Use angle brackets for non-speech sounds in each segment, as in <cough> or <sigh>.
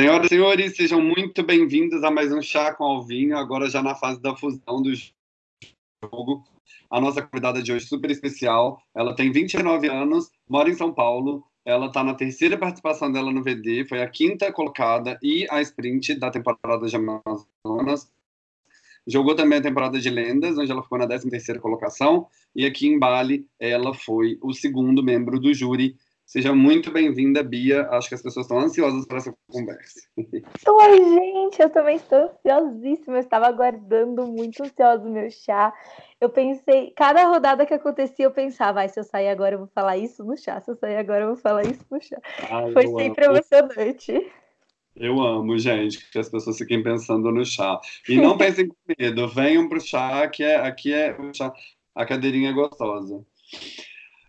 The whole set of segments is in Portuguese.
Senhoras e senhores, sejam muito bem-vindos a mais um Chá com Alvinho, agora já na fase da fusão do jogo. A nossa convidada de hoje super especial, ela tem 29 anos, mora em São Paulo, ela está na terceira participação dela no VD, foi a quinta colocada e a sprint da temporada de Amazonas. Jogou também a temporada de Lendas, onde ela ficou na 13 terceira colocação, e aqui em Bali ela foi o segundo membro do júri Seja muito bem-vinda, Bia. Acho que as pessoas estão ansiosas para essa conversa. Oi, gente, eu também estou ansiosíssima. Eu estava aguardando muito ansioso o meu chá. Eu pensei, cada rodada que acontecia, eu pensava, ah, se eu sair agora, eu vou falar isso no chá. Se eu sair agora, eu vou falar isso no chá. Ai, Foi sempre amo. emocionante. Eu amo, gente, que as pessoas fiquem pensando no chá. E não <laughs> pensem com medo, venham para o chá, que é, aqui é o chá, a cadeirinha é gostosa.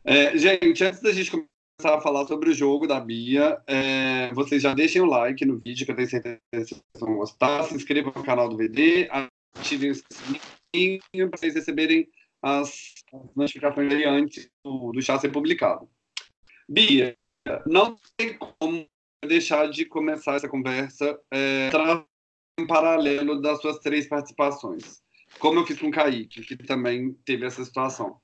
É, gente, antes da gente começar, começar a falar sobre o jogo da Bia, é, vocês já deixem o like no vídeo, que eu tenho certeza que vocês vão gostar. Se inscrevam no canal do VD, ativem o sininho para vocês receberem as, notificações antes do, do chá ser publicado. Bia, não tem como deixar de começar essa conversa é, em paralelo das suas três participações. Como eu fiz com o Kaique, que também teve essa situação.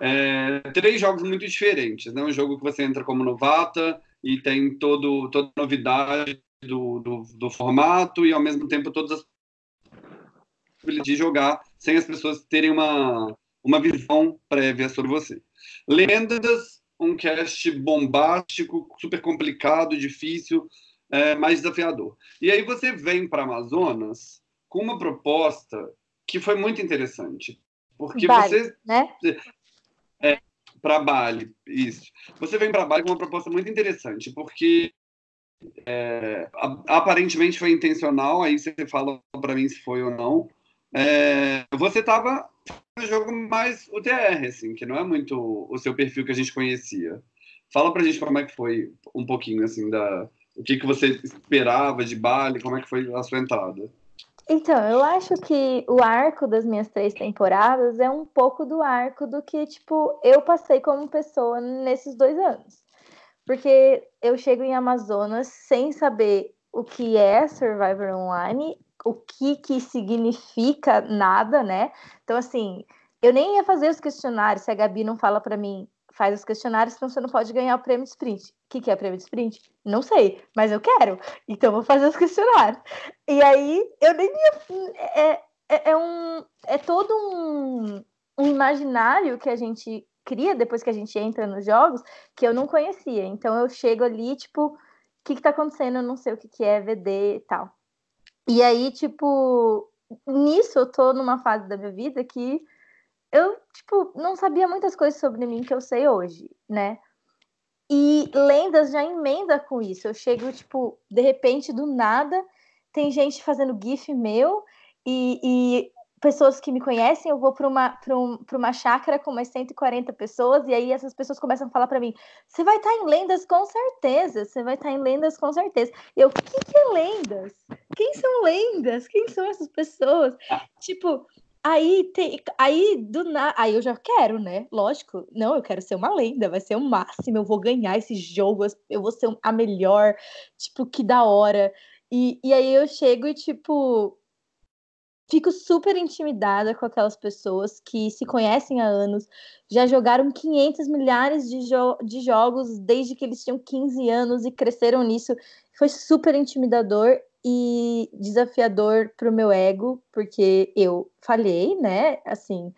É, três jogos muito diferentes, né? Um jogo que você entra como novata e tem todo, toda a novidade do, do, do formato e ao mesmo tempo todas as possibilidades de jogar sem as pessoas terem uma, uma visão prévia sobre você. Lendas, um cast bombástico, super complicado, difícil, é, mais desafiador. E aí você vem para Amazonas com uma proposta que foi muito interessante. Porque Bali, você. Né? É, para Bali, isso. Você vem para Bali com uma proposta muito interessante, porque é, aparentemente foi intencional, aí você fala para mim se foi ou não. É, você estava no jogo mais UTR, assim, que não é muito o seu perfil que a gente conhecia. Fala pra gente como é que foi um pouquinho, assim, da, o que, que você esperava de Bali, como é que foi a sua entrada. Então, eu acho que o arco das minhas três temporadas é um pouco do arco do que, tipo, eu passei como pessoa nesses dois anos. Porque eu chego em Amazonas sem saber o que é Survivor Online, o que que significa nada, né? Então, assim, eu nem ia fazer os questionários se a Gabi não fala para mim, faz os questionários, senão você não pode ganhar o prêmio de sprint. O que, que é prêmio de sprint? Não sei, mas eu quero. Então vou fazer os questionários. E aí eu nem. É, é, é, um, é todo um, um imaginário que a gente cria depois que a gente entra nos jogos que eu não conhecia. Então eu chego ali, tipo, o que, que tá acontecendo? Eu não sei o que, que é VD e tal. E aí, tipo, nisso eu tô numa fase da minha vida que eu, tipo, não sabia muitas coisas sobre mim que eu sei hoje, né? E lendas já emenda com isso. Eu chego, tipo, de repente, do nada, tem gente fazendo GIF meu e, e pessoas que me conhecem, eu vou para uma, um, uma chácara com umas 140 pessoas, e aí essas pessoas começam a falar para mim: você vai estar tá em lendas com certeza, você vai estar tá em lendas com certeza. E eu, o que, que é lendas? Quem são lendas? Quem são essas pessoas? Tipo, Aí tem, aí do nada, aí eu já quero, né? Lógico, não, eu quero ser uma lenda, vai ser o máximo, eu vou ganhar esse jogo, eu vou ser a melhor, tipo, que da hora. E, e aí eu chego e, tipo, fico super intimidada com aquelas pessoas que se conhecem há anos, já jogaram 500 milhares de, jo de jogos desde que eles tinham 15 anos e cresceram nisso. Foi super intimidador e desafiador para o meu ego, porque eu falhei, né? Assim,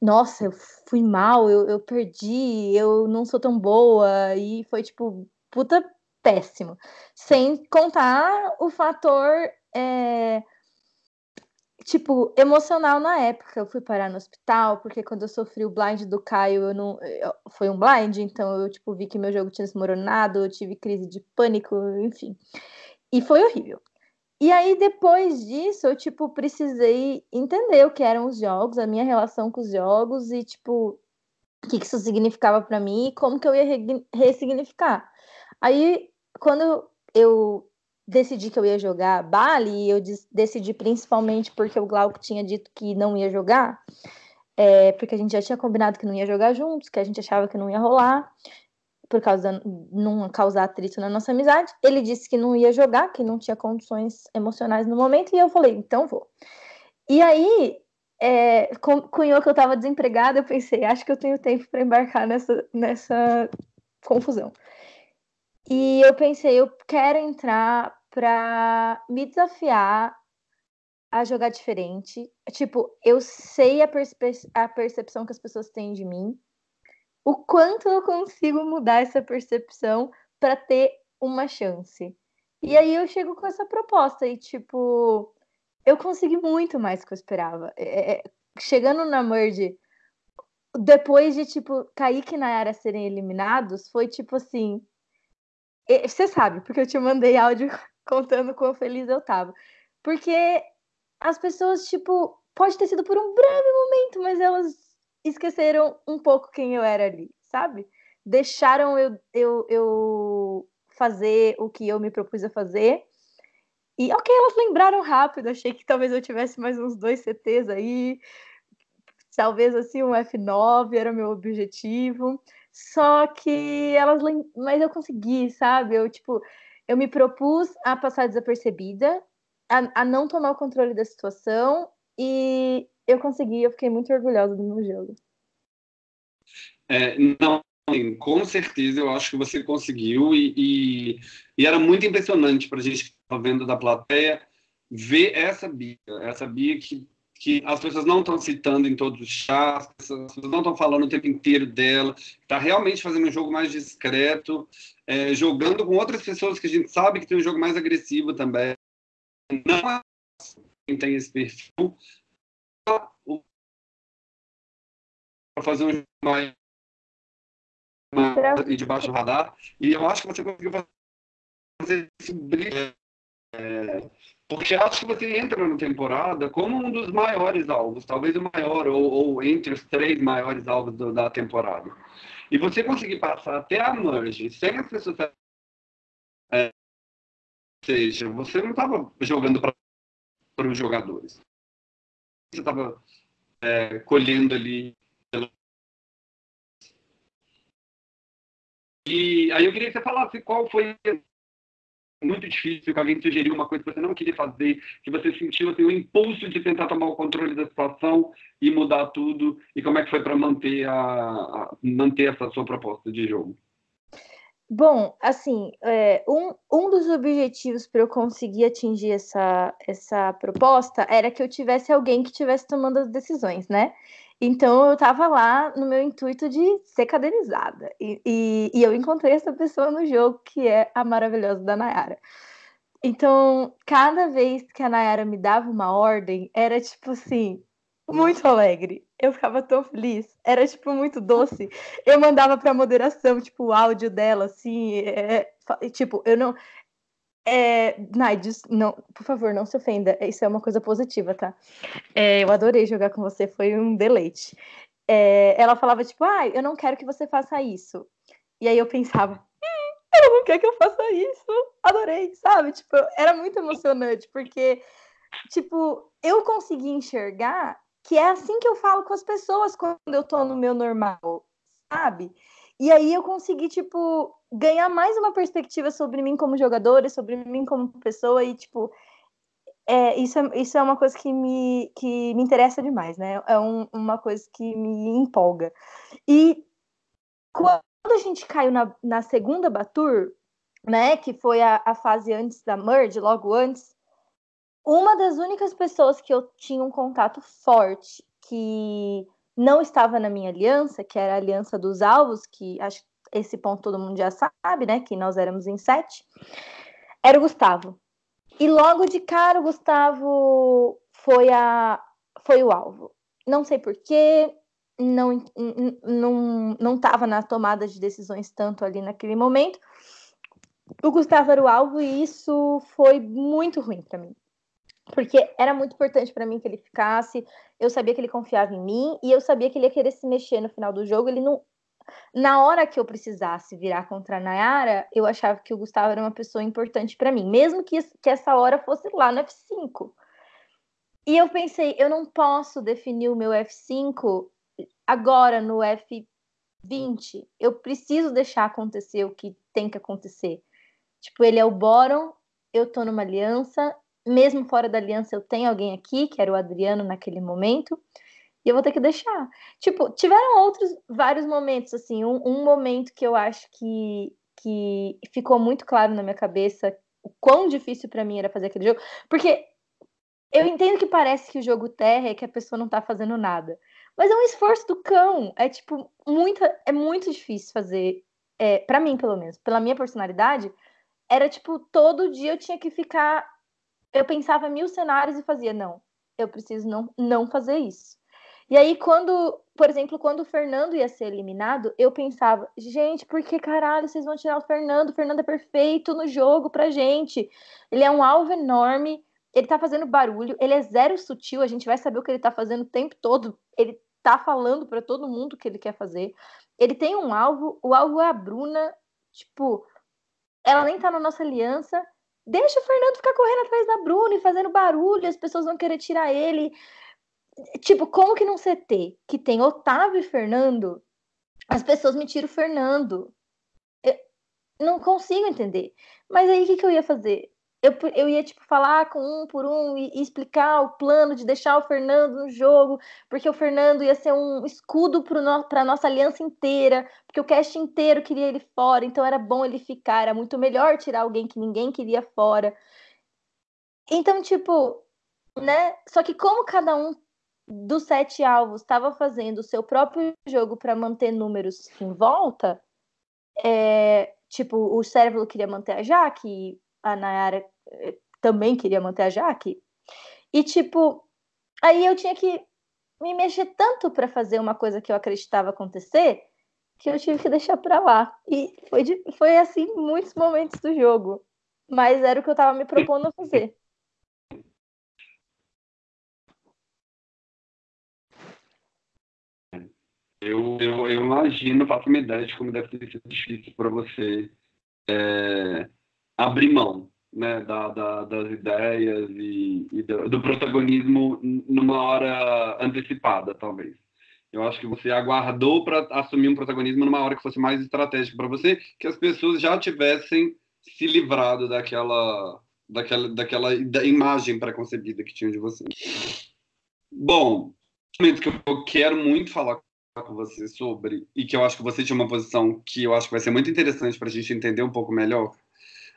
nossa, eu fui mal, eu, eu perdi, eu não sou tão boa, e foi tipo, puta péssimo. Sem contar o fator. É, tipo, emocional na época. Eu fui parar no hospital, porque quando eu sofri o blind do Caio, eu não. Foi um blind, então eu, tipo, vi que meu jogo tinha desmoronado, eu tive crise de pânico, enfim. E foi horrível. E aí, depois disso, eu, tipo, precisei entender o que eram os jogos, a minha relação com os jogos e, tipo, o que isso significava para mim e como que eu ia ressignificar. Aí, quando eu decidi que eu ia jogar Bali, eu decidi principalmente porque o Glauco tinha dito que não ia jogar, é, porque a gente já tinha combinado que não ia jogar juntos, que a gente achava que não ia rolar por causa não causar atrito na nossa amizade. Ele disse que não ia jogar, que não tinha condições emocionais no momento, e eu falei, então vou. E aí, é, cunhou que eu estava desempregada, eu pensei, acho que eu tenho tempo para embarcar nessa, nessa confusão. E eu pensei, eu quero entrar para me desafiar a jogar diferente. Tipo, eu sei a, a percepção que as pessoas têm de mim, o quanto eu consigo mudar essa percepção para ter uma chance. E aí eu chego com essa proposta e, tipo, eu consegui muito mais que eu esperava. É, é, chegando na Merge, depois de, tipo, Kaique e Nayara serem eliminados, foi tipo assim. Você sabe, porque eu te mandei áudio <laughs> contando quão feliz eu tava. Porque as pessoas, tipo, pode ter sido por um breve momento, mas elas esqueceram um pouco quem eu era ali, sabe? Deixaram eu, eu, eu fazer o que eu me propus a fazer e ok, elas lembraram rápido. Achei que talvez eu tivesse mais uns dois CTs aí. Talvez assim um F9 era meu objetivo. Só que elas lem... mas eu consegui, sabe? Eu tipo, eu me propus a passar desapercebida, a, a não tomar o controle da situação e eu consegui, eu fiquei muito orgulhosa do meu jogo. É, não, com certeza eu acho que você conseguiu e, e, e era muito impressionante para a gente que estava vendo da plateia ver essa Bia, essa Bia que, que as pessoas não estão citando em todos os chats, as pessoas não estão falando o tempo inteiro dela, está realmente fazendo um jogo mais discreto, é, jogando com outras pessoas que a gente sabe que tem um jogo mais agressivo também. Não é quem tem esse perfil para fazer um mais e debaixo do radar. E eu acho que você conseguiu fazer esse brilho. É, porque acho que você entra na temporada como um dos maiores alvos, talvez o maior, ou, ou entre os três maiores alvos do, da temporada. E você conseguir passar até a merge sem as pessoas. É, ou seja, você não estava jogando para os jogadores. Você estava é, colhendo ali E aí eu queria que você falasse qual foi muito difícil, que alguém sugeriu uma coisa que você não queria fazer, que você sentiu assim, o impulso de tentar tomar o controle da situação e mudar tudo, e como é que foi para manter, a, a, manter essa sua proposta de jogo? Bom, assim, é, um, um dos objetivos para eu conseguir atingir essa, essa proposta era que eu tivesse alguém que estivesse tomando as decisões, né? Então eu estava lá no meu intuito de ser cadeirizada. E, e, e, eu encontrei essa pessoa no jogo, que é a maravilhosa da Nayara. Então, cada vez que a Nayara me dava uma ordem, era tipo assim, muito alegre. Eu ficava tão feliz. Era, tipo, muito doce. Eu mandava pra moderação, tipo, o áudio dela, assim. É, tipo, eu não. É, não, por favor, não se ofenda. Isso é uma coisa positiva, tá? É, eu adorei jogar com você, foi um deleite. É, ela falava, tipo, ah, eu não quero que você faça isso. E aí eu pensava, hum, ela não quer que eu faça isso. Adorei, sabe? Tipo, era muito emocionante, porque, tipo, eu consegui enxergar que é assim que eu falo com as pessoas quando eu tô no meu normal, sabe? E aí eu consegui, tipo, ganhar mais uma perspectiva sobre mim como jogadora, sobre mim como pessoa, e, tipo, é, isso, é, isso é uma coisa que me, que me interessa demais, né? É um, uma coisa que me empolga. E quando a gente caiu na, na segunda Batur, né, que foi a, a fase antes da Merge, logo antes, uma das únicas pessoas que eu tinha um contato forte, que não estava na minha aliança, que era a aliança dos alvos, que acho que esse ponto todo mundo já sabe, né? Que nós éramos em sete, era o Gustavo. E logo de cara o Gustavo foi, a, foi o alvo. Não sei porquê, não não não estava na tomada de decisões tanto ali naquele momento. O Gustavo era o alvo e isso foi muito ruim para mim porque era muito importante para mim que ele ficasse. Eu sabia que ele confiava em mim e eu sabia que ele ia querer se mexer no final do jogo. Ele não. Na hora que eu precisasse virar contra a Nayara, eu achava que o Gustavo era uma pessoa importante para mim, mesmo que, que essa hora fosse lá no F5. E eu pensei, eu não posso definir o meu F5 agora no F 20, eu preciso deixar acontecer o que tem que acontecer. Tipo, ele é o Boron, eu tô numa aliança, mesmo fora da aliança eu tenho alguém aqui, que era o Adriano naquele momento, e eu vou ter que deixar. Tipo, tiveram outros vários momentos, assim, um, um momento que eu acho que, que ficou muito claro na minha cabeça o quão difícil para mim era fazer aquele jogo, porque eu entendo que parece que o jogo terra é que a pessoa não tá fazendo nada. Mas é um esforço do cão. É tipo, muita, é muito difícil fazer. É, para mim, pelo menos, pela minha personalidade, era tipo, todo dia eu tinha que ficar. Eu pensava mil cenários e fazia, não, eu preciso não, não fazer isso. E aí, quando, por exemplo, quando o Fernando ia ser eliminado, eu pensava, gente, por que caralho vocês vão tirar o Fernando? O Fernando é perfeito no jogo pra gente. Ele é um alvo enorme, ele tá fazendo barulho, ele é zero sutil, a gente vai saber o que ele tá fazendo o tempo todo. Ele tá falando para todo mundo o que ele quer fazer. Ele tem um alvo, o alvo é a Bruna, tipo, ela nem tá na nossa aliança. Deixa o Fernando ficar correndo atrás da Bruna e fazendo barulho, as pessoas vão querer tirar ele. Tipo, como que num CT que tem Otávio e Fernando, as pessoas me tiram o Fernando? Eu não consigo entender. Mas aí o que, que eu ia fazer? Eu, eu ia, tipo, falar com um por um e, e, explicar o plano de deixar o Fernando no jogo, porque o Fernando ia ser um escudo para no, a nossa aliança inteira, porque o cast inteiro queria ele fora, então era bom ele ficar, era muito melhor tirar alguém que ninguém queria fora. Então, tipo, né? Só que como cada um dos sete alvos estava fazendo o seu próprio jogo para manter números em volta, é, tipo, o Cérebro queria manter a Jaque, a Nayara também queria manter a Jaque. E, tipo, aí eu tinha que me mexer tanto para fazer uma coisa que eu acreditava acontecer que eu tive que deixar para lá. E foi, de, foi assim muitos momentos do jogo. Mas era o que eu estava me propondo fazer. Eu, eu, eu imagino, faço uma ideia de como deve ter sido difícil para você é, abrir mão né, da, da, das ideias e, e do, do, protagonismo numa hora antecipada, talvez. Eu acho que você aguardou para assumir um protagonismo numa hora que fosse mais estratégica para você, que as pessoas já tivessem se livrado daquela, daquela, daquela da imagem preconcebida que tinham de você. Bom, momento que eu quero muito falar com você sobre e que eu acho que você tinha uma posição que eu acho que vai ser muito interessante para a gente entender um pouco melhor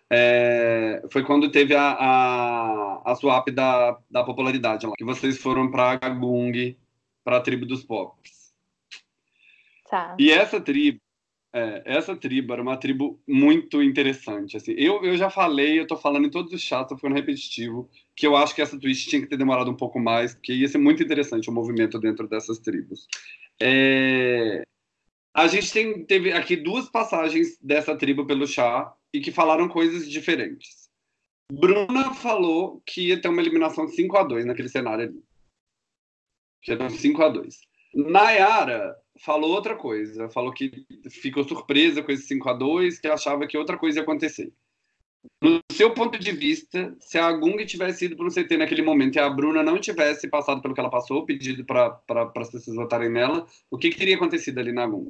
é, foi quando teve a, a, a swap da, da popularidade lá, que vocês foram para Gagung, para a tribo dos Pops. Tá. E essa tribo, é, essa tribo era uma tribo muito interessante. Assim. Eu, eu já falei, eu estou falando em todos os chats, tô ficando repetitivo, que eu acho que essa twist tinha que ter demorado um pouco mais, porque ia ser muito interessante o movimento dentro dessas tribos. É, a gente tem, teve aqui duas passagens dessa tribo pelo chá, e que falaram coisas diferentes. Bruna falou que ia ter uma eliminação 5 a 2 naquele cenário ali. Que ter um 5 a 2 Nayara falou outra coisa. Falou que ficou surpresa com esse 5 a 2 que achava que outra coisa ia acontecer. No seu ponto de vista, se a Gung tivesse ido para um CT naquele momento e a Bruna não tivesse passado pelo que ela passou, pedido para as pessoas votarem nela, o que, que teria acontecido ali na Gung?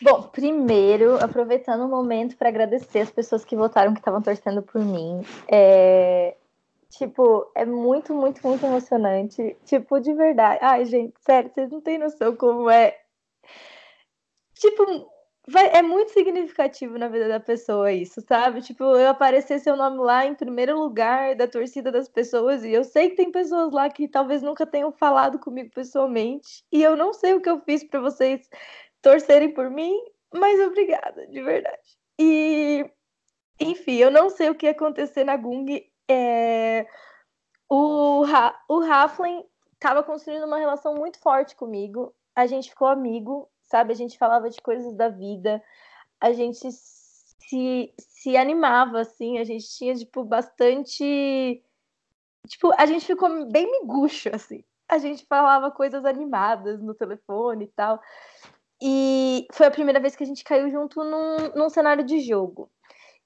Bom, primeiro, aproveitando o momento para agradecer as pessoas que votaram, que estavam torcendo por mim. É... Tipo, é muito, muito, muito emocionante. Tipo, de verdade. Ai, gente, sério, vocês não têm noção como é. Tipo, vai... é muito significativo na vida da pessoa isso, sabe? Tipo, eu aparecer seu nome lá em primeiro lugar da torcida das pessoas, e eu sei que tem pessoas lá que talvez nunca tenham falado comigo pessoalmente, e eu não sei o que eu fiz para vocês torcerem por mim, mas obrigada, de verdade. E, enfim, eu não sei o que ia acontecer na Gung. É... O, o Raflin estava construindo uma relação muito forte comigo. A gente ficou amigo, sabe? A gente falava de coisas da vida. A gente se, se animava, assim. A gente tinha, tipo, bastante... Tipo, a gente ficou bem miguxo, assim. A gente falava coisas animadas no telefone e tal. E foi a primeira vez que a gente caiu junto num, num cenário de jogo.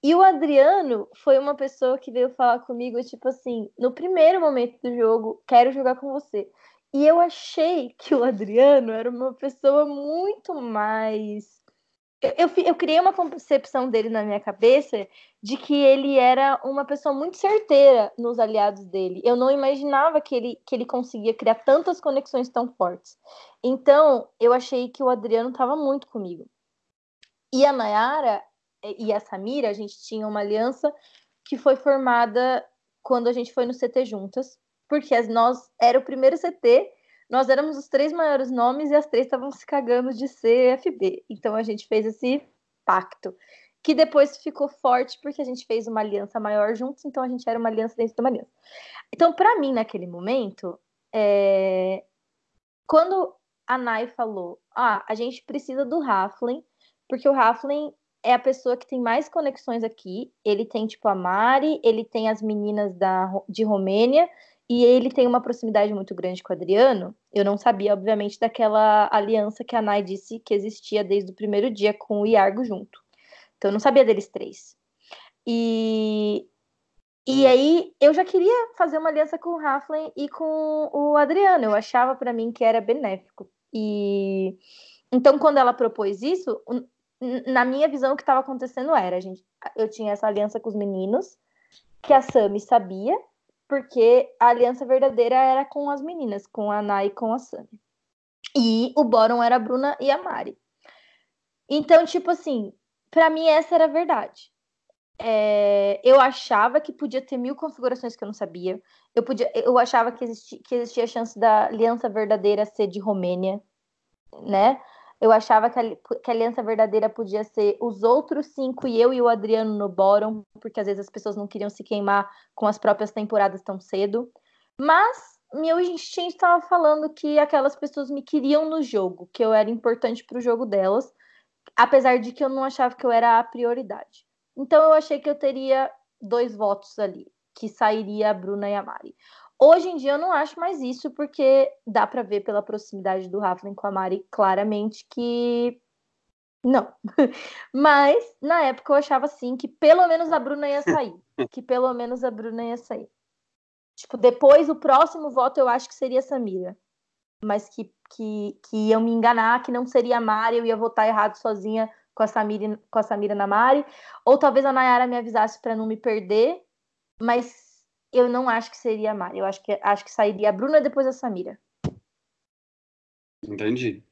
E o Adriano foi uma pessoa que veio falar comigo, tipo assim, no primeiro momento do jogo, quero jogar com você. E eu achei que o Adriano era uma pessoa muito mais. Eu, eu, eu, criei uma concepção dele na minha cabeça de que ele era uma pessoa muito certeira nos aliados dele. Eu não imaginava que ele, que ele conseguia criar tantas conexões tão fortes. Então, eu achei que o Adriano estava muito comigo. E a Nayara e a Samira, a gente tinha uma aliança que foi formada quando a gente foi no CT juntas, porque nós era o primeiro CT, nós éramos os três maiores nomes e as três estavam se cagando de CFB. Então a gente fez esse pacto, que depois ficou forte porque a gente fez uma aliança maior juntos, então a gente era uma aliança dentro de uma aliança. Então, para mim, naquele momento, é... quando a Nai falou: Ah, a gente precisa do Raflin, porque o Raflin é a pessoa que tem mais conexões aqui. Ele tem, tipo, a Mari, ele tem as meninas da, de Romênia, e ele tem uma proximidade muito grande com o Adriano. Eu não sabia, obviamente, daquela aliança que a Nai disse que existia desde o primeiro dia com o Iargo junto. Então, eu não sabia deles três. E, e aí, eu já queria fazer uma aliança com o Raflin e com o Adriano. Eu achava para mim que era benéfico. E então, quando ela propôs isso, na minha visão, o que estava acontecendo era, gente, eu tinha essa aliança com os meninos, que a Sami sabia, porque a aliança verdadeira era com as meninas, com a Ana e com a Sami. E o Boron era a Bruna e a Mari. Então, tipo assim, para mim essa era a verdade. É, eu achava que podia ter mil configurações que eu não sabia. Eu, podia, eu achava que, existi, que existia a chance da aliança verdadeira ser de Romênia, né? Eu achava que a, que a, aliança verdadeira podia ser os outros cinco e eu e o Adriano no bottom, porque às vezes as pessoas não queriam se queimar com as próprias temporadas tão cedo. Mas meu instinto estava falando que aquelas pessoas me queriam no jogo, que eu era importante para o jogo delas, apesar de que eu não achava que eu era a prioridade. Então eu achei que eu teria dois votos ali, que sairia a Bruna e a Mari. Hoje em dia eu não acho mais isso, porque dá para ver pela proximidade do Raflin com a Mari claramente que não. <laughs> Mas na época eu achava assim que pelo menos a Bruna ia sair. que pelo menos a Bruna ia sair. Tipo, depois o próximo voto eu acho que seria a Samira. Mas que, que, que iam me enganar, que não seria a Mari, eu ia votar errado sozinha com a Samira, com a Samira na Mari. Ou talvez a Nayara me avisasse para não me perder. Mas eu não acho que seria a Mari. Eu acho que, acho que sairia a Bruna depois a Samira. Entendi.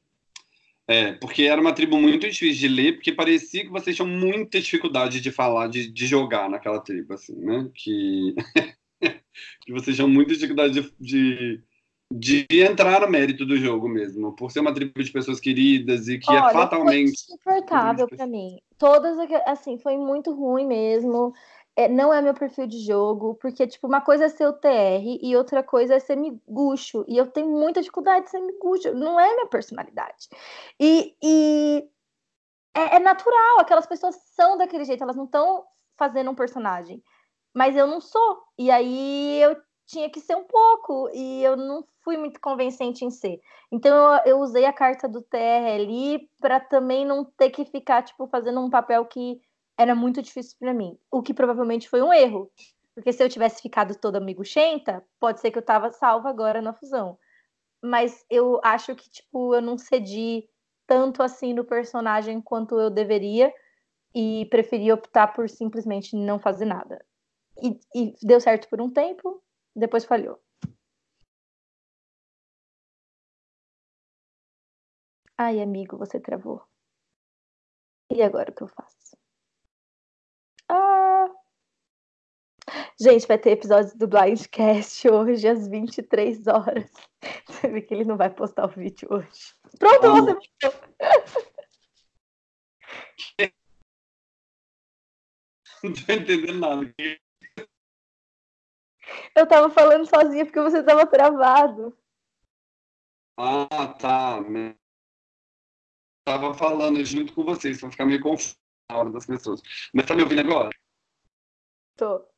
É, porque era uma tribo muito difícil de ler, porque parecia que vocês tinham muita dificuldade de falar, de, de jogar naquela tribo, assim, né? Que, <laughs> que vocês tinham muita dificuldade de, de, de, entrar no mérito do jogo mesmo, por ser uma tribo de pessoas queridas e que é Olha, é fatalmente. Foi insuportável para mim. Todas, assim, foi muito ruim mesmo é, não é meu perfil de jogo, porque, tipo, uma coisa é ser o TR e outra coisa é ser miguxo. E eu tenho muita dificuldade de ser miguxo, não é minha personalidade. E, e é, é, natural, aquelas pessoas são daquele jeito, elas não estão fazendo um personagem. Mas eu não sou. E aí eu tinha que ser um pouco, e eu não fui muito convincente em ser. Então eu, eu usei a carta do TR ali para também não ter que ficar, tipo, fazendo um papel que era muito difícil para mim, o que provavelmente foi um erro, porque se eu tivesse ficado toda amiguchenta, pode ser que eu tava salva agora na fusão. Mas eu acho que, tipo, eu não cedi tanto assim no personagem quanto eu deveria e preferi optar por simplesmente não fazer nada. E, e deu certo por um tempo, depois falhou. Ai, amigo, você travou. E agora o que eu faço? Gente, vai ter episódio do Blindcast hoje às 23 horas. <laughs> Você vê que ele não vai postar o vídeo hoje. Pronto, oh. você <laughs> Não tô entendendo nada. Eu tava falando sozinha porque você tava travado. Ah, tá. Tava falando junto com vocês, pra ficar meio confuso na hora das pessoas. Mas tá me ouvindo agora? Tô.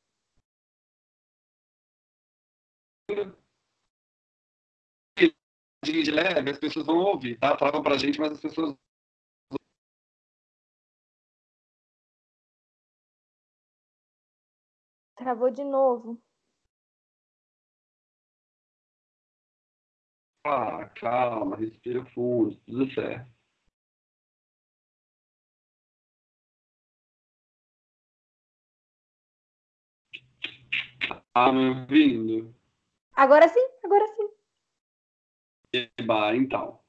De leve, as pessoas vão ouvir, tá? Falavam pra gente, mas as pessoas Travou de novo. Ah, calma, respira fundo, tudo certo. Tá me ouvindo? Agora sim, agora sim. Eba, então.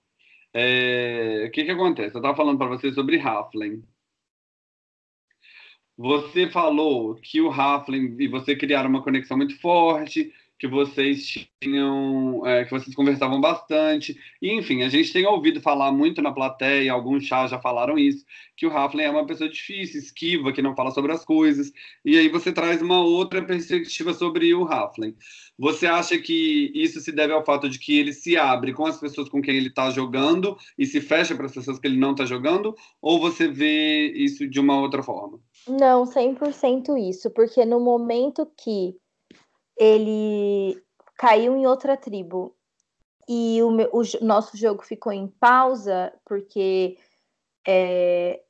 É, o que que acontece? Eu estava falando para você sobre Halfling. Você falou que o Halfling e você criaram uma conexão muito forte, que vocês tinham, é, que vocês conversavam bastante. E, enfim, a gente tem ouvido falar muito na plateia, alguns chás já falaram isso, que o Halfling é uma pessoa difícil, esquiva, que não fala sobre as coisas. E aí você traz uma outra perspectiva sobre o Halfling. Você acha que isso se deve ao fato de que ele se abre com as pessoas com quem ele está jogando e se fecha para as pessoas que ele não está jogando? Ou você vê isso de uma outra forma? Não, 100% isso, porque no momento que ele caiu em outra tribo e o, meu, o nosso jogo ficou em pausa porque é,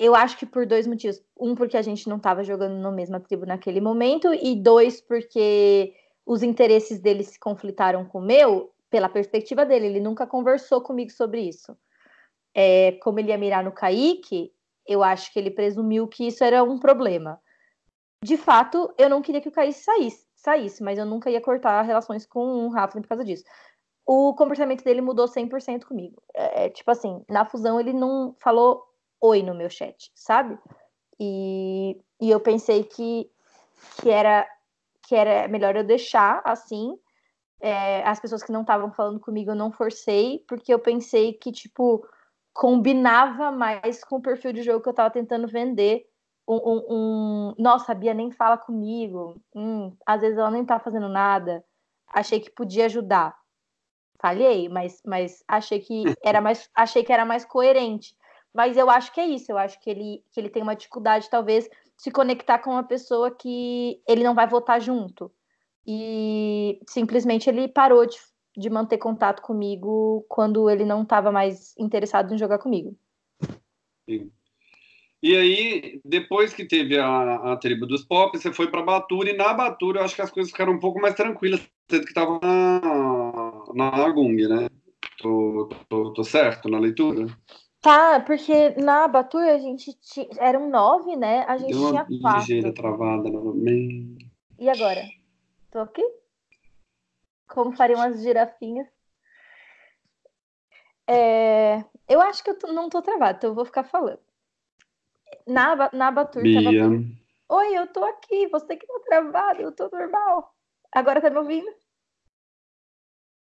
eu acho que por dois motivos. Um, porque a gente não estava jogando na mesma tribo naquele momento, e dois, porque os interesses dele se conflitaram com o meu, pela perspectiva dele. Ele nunca conversou comigo sobre isso. É, como ele ia mirar no Kaique, eu acho que ele presumiu que isso era um problema de fato, eu não queria que o Kaique saísse, saísse, mas eu nunca ia cortar relações com o Rafa por causa disso. O comportamento dele mudou 100% comigo. É, é, tipo assim, na fusão ele não falou oi no meu chat, sabe? E, e eu pensei que, que, era, que era melhor eu deixar assim. É, as pessoas que não estavam falando comigo eu não forcei, porque eu pensei que, tipo, combinava mais com o perfil de jogo que eu tava tentando vender um, um, um, nossa, a Bia nem fala comigo, hum, às vezes ela nem tá fazendo nada, achei que podia ajudar. Falhei, mas, mas achei que era <laughs> mais achei que era mais coerente. Mas eu acho que é isso, eu acho que ele, que ele tem uma dificuldade, talvez, se conectar com uma pessoa que ele não vai votar junto. E simplesmente ele parou de, de manter contato comigo quando ele não estava mais interessado em jogar comigo. Sim. E aí, depois que teve a, a tribo dos pop, você foi para Batura, e na Batura eu acho que as coisas ficaram um pouco mais tranquilas, sendo que estava na, na Agung, né? Tô, tô, tô, certo na leitura? Tá, porque na Batura a gente tinha, eram nove, né? A gente Deu uma tinha quatro. ligeira travada novamente. E agora? Tô aqui? Como fariam as girafinhas? É, eu acho que eu não tô travada, então eu vou ficar falando na, na Batur. Bia. Tava... Oi, eu tô aqui, você que tá travado, eu tô normal. Agora tá me ouvindo?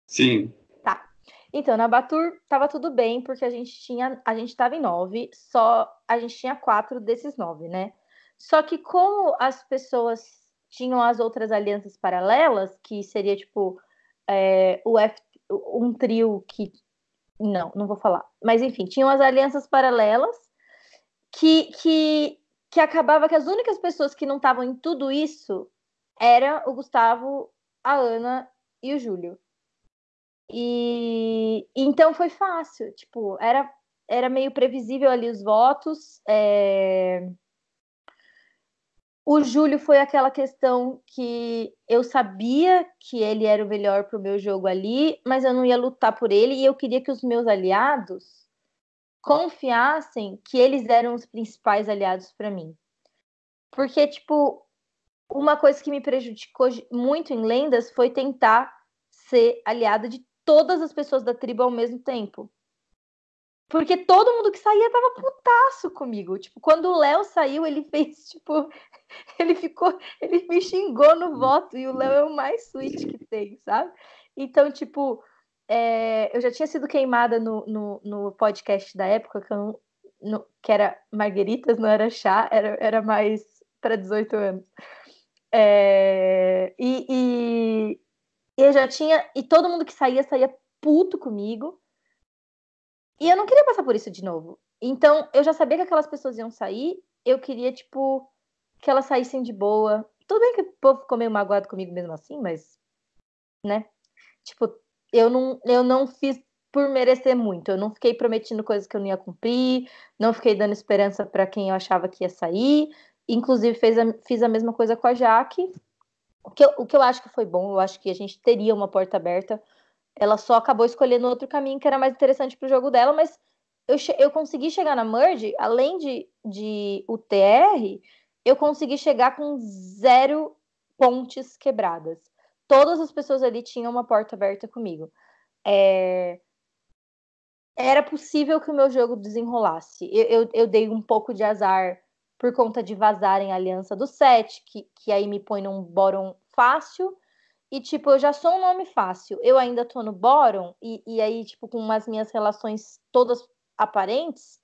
Sim. Tá. Então, na Batur tava tudo bem, porque a gente tinha. A gente tava em nove, só a gente tinha quatro desses nove, né? Só que como as pessoas tinham as outras alianças paralelas, que seria tipo é, o F, um trio que. Não, não vou falar. Mas enfim, tinham as alianças paralelas que, que, que acabava que as únicas pessoas que não estavam em tudo isso eram o Gustavo, a Ana e o Júlio. E então foi fácil, tipo, era, era meio previsível ali os votos. É... O Júlio foi aquela questão que eu sabia que ele era o melhor para o meu jogo ali, mas eu não ia lutar por ele e eu queria que os meus aliados confiassem que eles eram os principais aliados para mim. Porque, tipo, uma coisa que me prejudicou muito em lendas foi tentar ser aliada de todas as pessoas da tribo ao mesmo tempo. Porque todo mundo que saía tava putaço comigo. Tipo, quando o Léo saiu, ele <laughs> fez, tipo, ele ficou, ele me xingou no voto e o Léo é o mais sweet que tem, sabe? Então, tipo, é, eu já tinha sido queimada no, no, no podcast da época, que, eu, no, que, era Margueritas, não era chá, era, era mais para 18 anos. É, e, e, e eu já tinha. E todo mundo que saía, saía puto comigo. E eu não queria passar por isso de novo. Então, eu já sabia que aquelas pessoas iam sair, eu queria, tipo, que elas saíssem de boa. Tudo bem que o povo ficou meio magoado comigo mesmo assim, mas. Né? Tipo, eu não, eu não fiz por merecer muito. Eu não fiquei prometendo coisas que eu não ia cumprir, não fiquei dando esperança para quem eu achava que ia sair. Inclusive, fez a, fiz a mesma coisa com a Jaque. O que, eu, o que eu acho que foi bom, eu acho que a gente teria uma porta aberta Ela só acabou escolhendo outro caminho que era mais interessante pro jogo dela, mas eu, eu consegui chegar na Merge, além de, de UTR, eu consegui chegar com zero pontes quebradas. Todas as pessoas ali tinham uma porta aberta comigo. É... Era possível que o meu jogo desenrolasse. Eu, eu, eu, dei um pouco de azar por conta de vazarem a aliança do set, que, que aí me põe num bottom fácil. E, tipo, eu já sou um nome fácil. Eu ainda tô no bottom, e, e aí, tipo, com as minhas relações todas aparentes,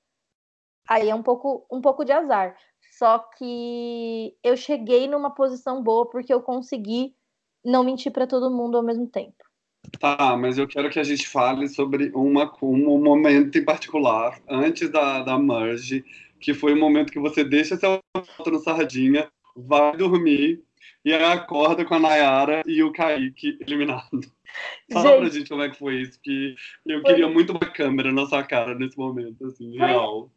aí é um pouco, um pouco de azar. Só que eu cheguei numa posição boa porque eu consegui não mentir para todo mundo ao mesmo tempo. Tá, mas eu quero que a gente fale sobre uma, um momento em particular, antes da, da merge, que foi o momento que você deixa seu foto no sardinha, vai dormir e acorda com a Nayara e o Kaique eliminado. Fala gente, pra gente como é que foi isso, que eu foi... queria muito uma câmera na sua cara nesse momento, assim, foi real.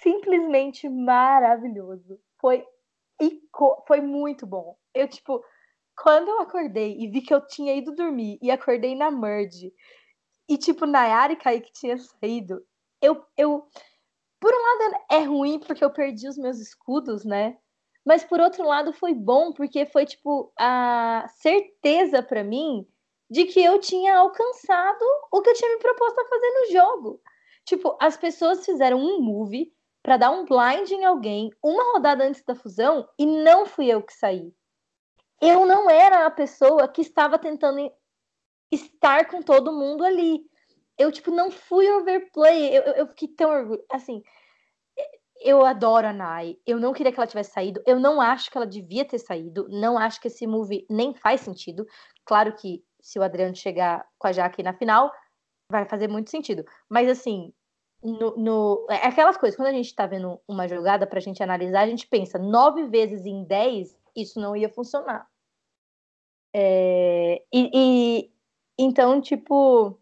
Simplesmente maravilhoso. Foi, foi muito bom. Eu, tipo, quando eu acordei e vi que eu tinha ido dormir e acordei na merge, e, tipo, Nayara e Kaique tinha saído, eu, eu. Por um lado é ruim porque eu perdi os meus escudos, né? Mas por outro lado foi bom porque foi tipo a certeza para mim de que eu tinha alcançado o que eu tinha me proposto a fazer no jogo. Tipo, as pessoas fizeram um move para dar um blind em alguém uma rodada antes da fusão e não fui eu que saí. Eu não era a pessoa que estava tentando estar com todo mundo ali. Eu, tipo, não fui overplay. Eu, eu, eu fiquei tão orgulho. Assim, eu adoro a Nai. Eu não queria que ela tivesse saído. Eu não acho que ela devia ter saído. Não acho que esse move nem faz sentido. Claro que se o Adriano chegar com a Jaque na final, vai fazer muito sentido. Mas assim, no, no, é aquelas coisas, quando a gente tá vendo uma jogada pra gente analisar, a gente pensa, nove vezes em dez, isso não ia funcionar. É, e, e, então, tipo,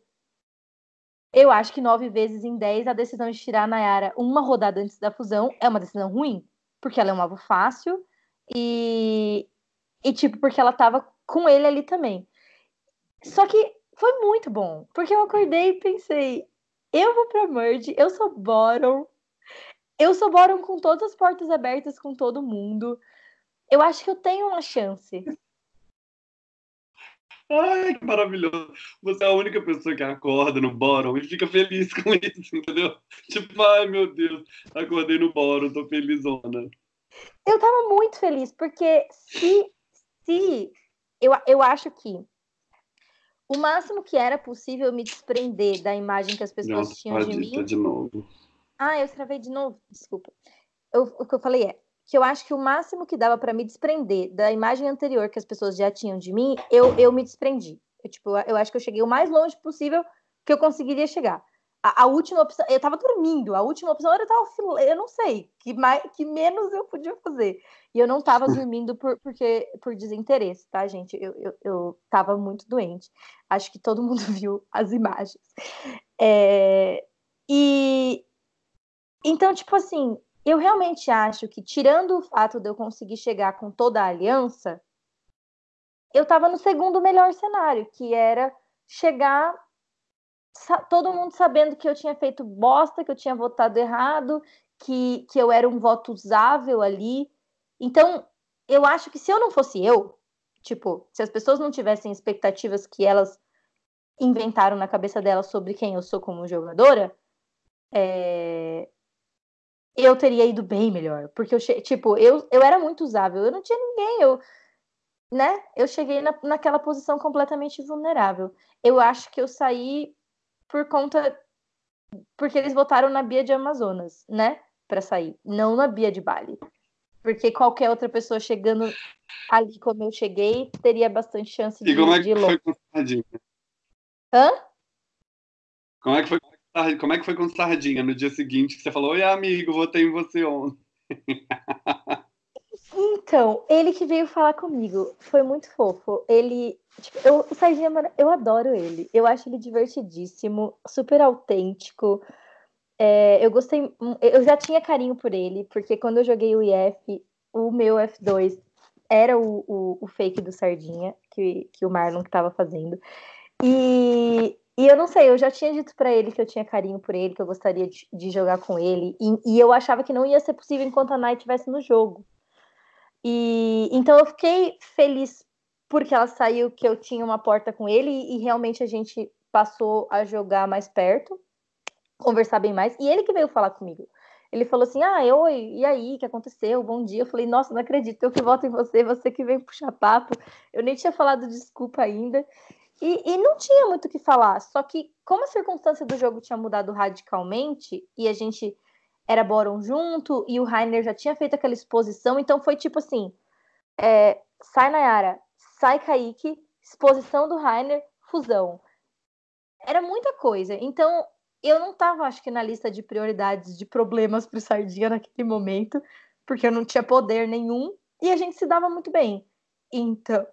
eu acho que nove vezes em dez a decisão de tirar a Nayara uma rodada antes da fusão é uma decisão ruim, porque ela é um alvo fácil e, e tipo, porque ela tava com ele ali também. Só que foi muito bom, porque eu acordei e pensei, eu vou pra Merge, eu sou bottom, eu sou bottom com todas as portas abertas com todo mundo. Eu acho que eu tenho uma chance. Ai, que maravilhoso. Você é a única pessoa que acorda no bottom e fica feliz <laughs> com isso, entendeu? Tipo, ai meu Deus, acordei no bottom, tô felizona. Eu tava muito feliz, porque se, se eu, eu acho que o máximo que era possível me desprender da imagem que as pessoas Não, tinham de mim. de novo. Ah, eu escrevi de novo, desculpa. Eu, o que eu falei é que eu acho que o máximo que dava para me desprender da imagem anterior que as pessoas já tinham de mim, eu, eu me desprendi. Eu, tipo, eu acho que eu cheguei o mais longe possível que eu conseguiria chegar. A, a, última opção, eu tava dormindo, a última opção era estar eu não sei, que, mais, que menos eu podia fazer. E eu não tava <laughs> dormindo por, porque, por desinteresse, tá, gente? Eu, eu, eu tava muito doente. Acho que todo mundo <laughs> viu as imagens. É, e então, tipo assim, eu realmente acho que, tirando o fato de eu conseguir chegar com toda a aliança, eu tava no segundo melhor cenário, que era chegar todo mundo sabendo que eu tinha feito bosta, que eu tinha votado errado, que, que eu era um voto usável ali. Então, eu acho que se eu não fosse eu, tipo, se as pessoas não tivessem expectativas que elas inventaram na cabeça delas sobre quem eu sou como jogadora, é... eu teria ido bem melhor. Porque eu, tipo, eu, eu era muito usável, eu não tinha ninguém, eu, né? Eu cheguei na, naquela posição completamente vulnerável. Eu acho que eu saí por conta. Porque eles votaram na Bia de Amazonas, né? Para sair, não na Bia de Bali. Porque qualquer outra pessoa chegando ali como eu cheguei teria bastante chance de. E como é que foi com? Hã? Como é que foi, como é que foi com Sardinha no dia seguinte que você falou: Oi, amigo, votei em você ontem? <laughs> Então, ele que veio falar comigo foi muito fofo. Ele, tipo, eu, o Sardinha, eu adoro ele. Eu acho ele divertidíssimo, super autêntico. É, eu gostei, eu já tinha carinho por ele, porque quando eu joguei o IF, o meu F2 era o, o, o fake do Sardinha, que, que o Marlon estava fazendo. E, e eu não sei, eu já tinha dito para ele que eu tinha carinho por ele, que eu gostaria de, de jogar com ele, e, e, eu achava que não ia ser possível enquanto a Night estivesse no jogo. E então eu fiquei feliz porque ela saiu, que eu tinha uma porta com ele, e, e realmente a gente passou a jogar mais perto, conversar bem mais, e ele que veio falar comigo. Ele falou assim: Ah, oi, e aí, o que aconteceu? Bom dia. Eu falei: Nossa, não acredito, eu que voto em você, você que vem puxar papo. Eu nem tinha falado desculpa ainda. E, e não tinha muito o que falar. Só que, como a circunstância do jogo tinha mudado radicalmente e a gente era Boron junto e o Rainer já tinha feito aquela exposição, então foi tipo assim: é, sai Nayara, sai Kaique, exposição do Rainer, fusão. Era muita coisa. Então, eu não estava, acho que, na lista de prioridades de problemas para Sardinha naquele momento, porque eu não tinha poder nenhum e a gente se dava muito bem. Então,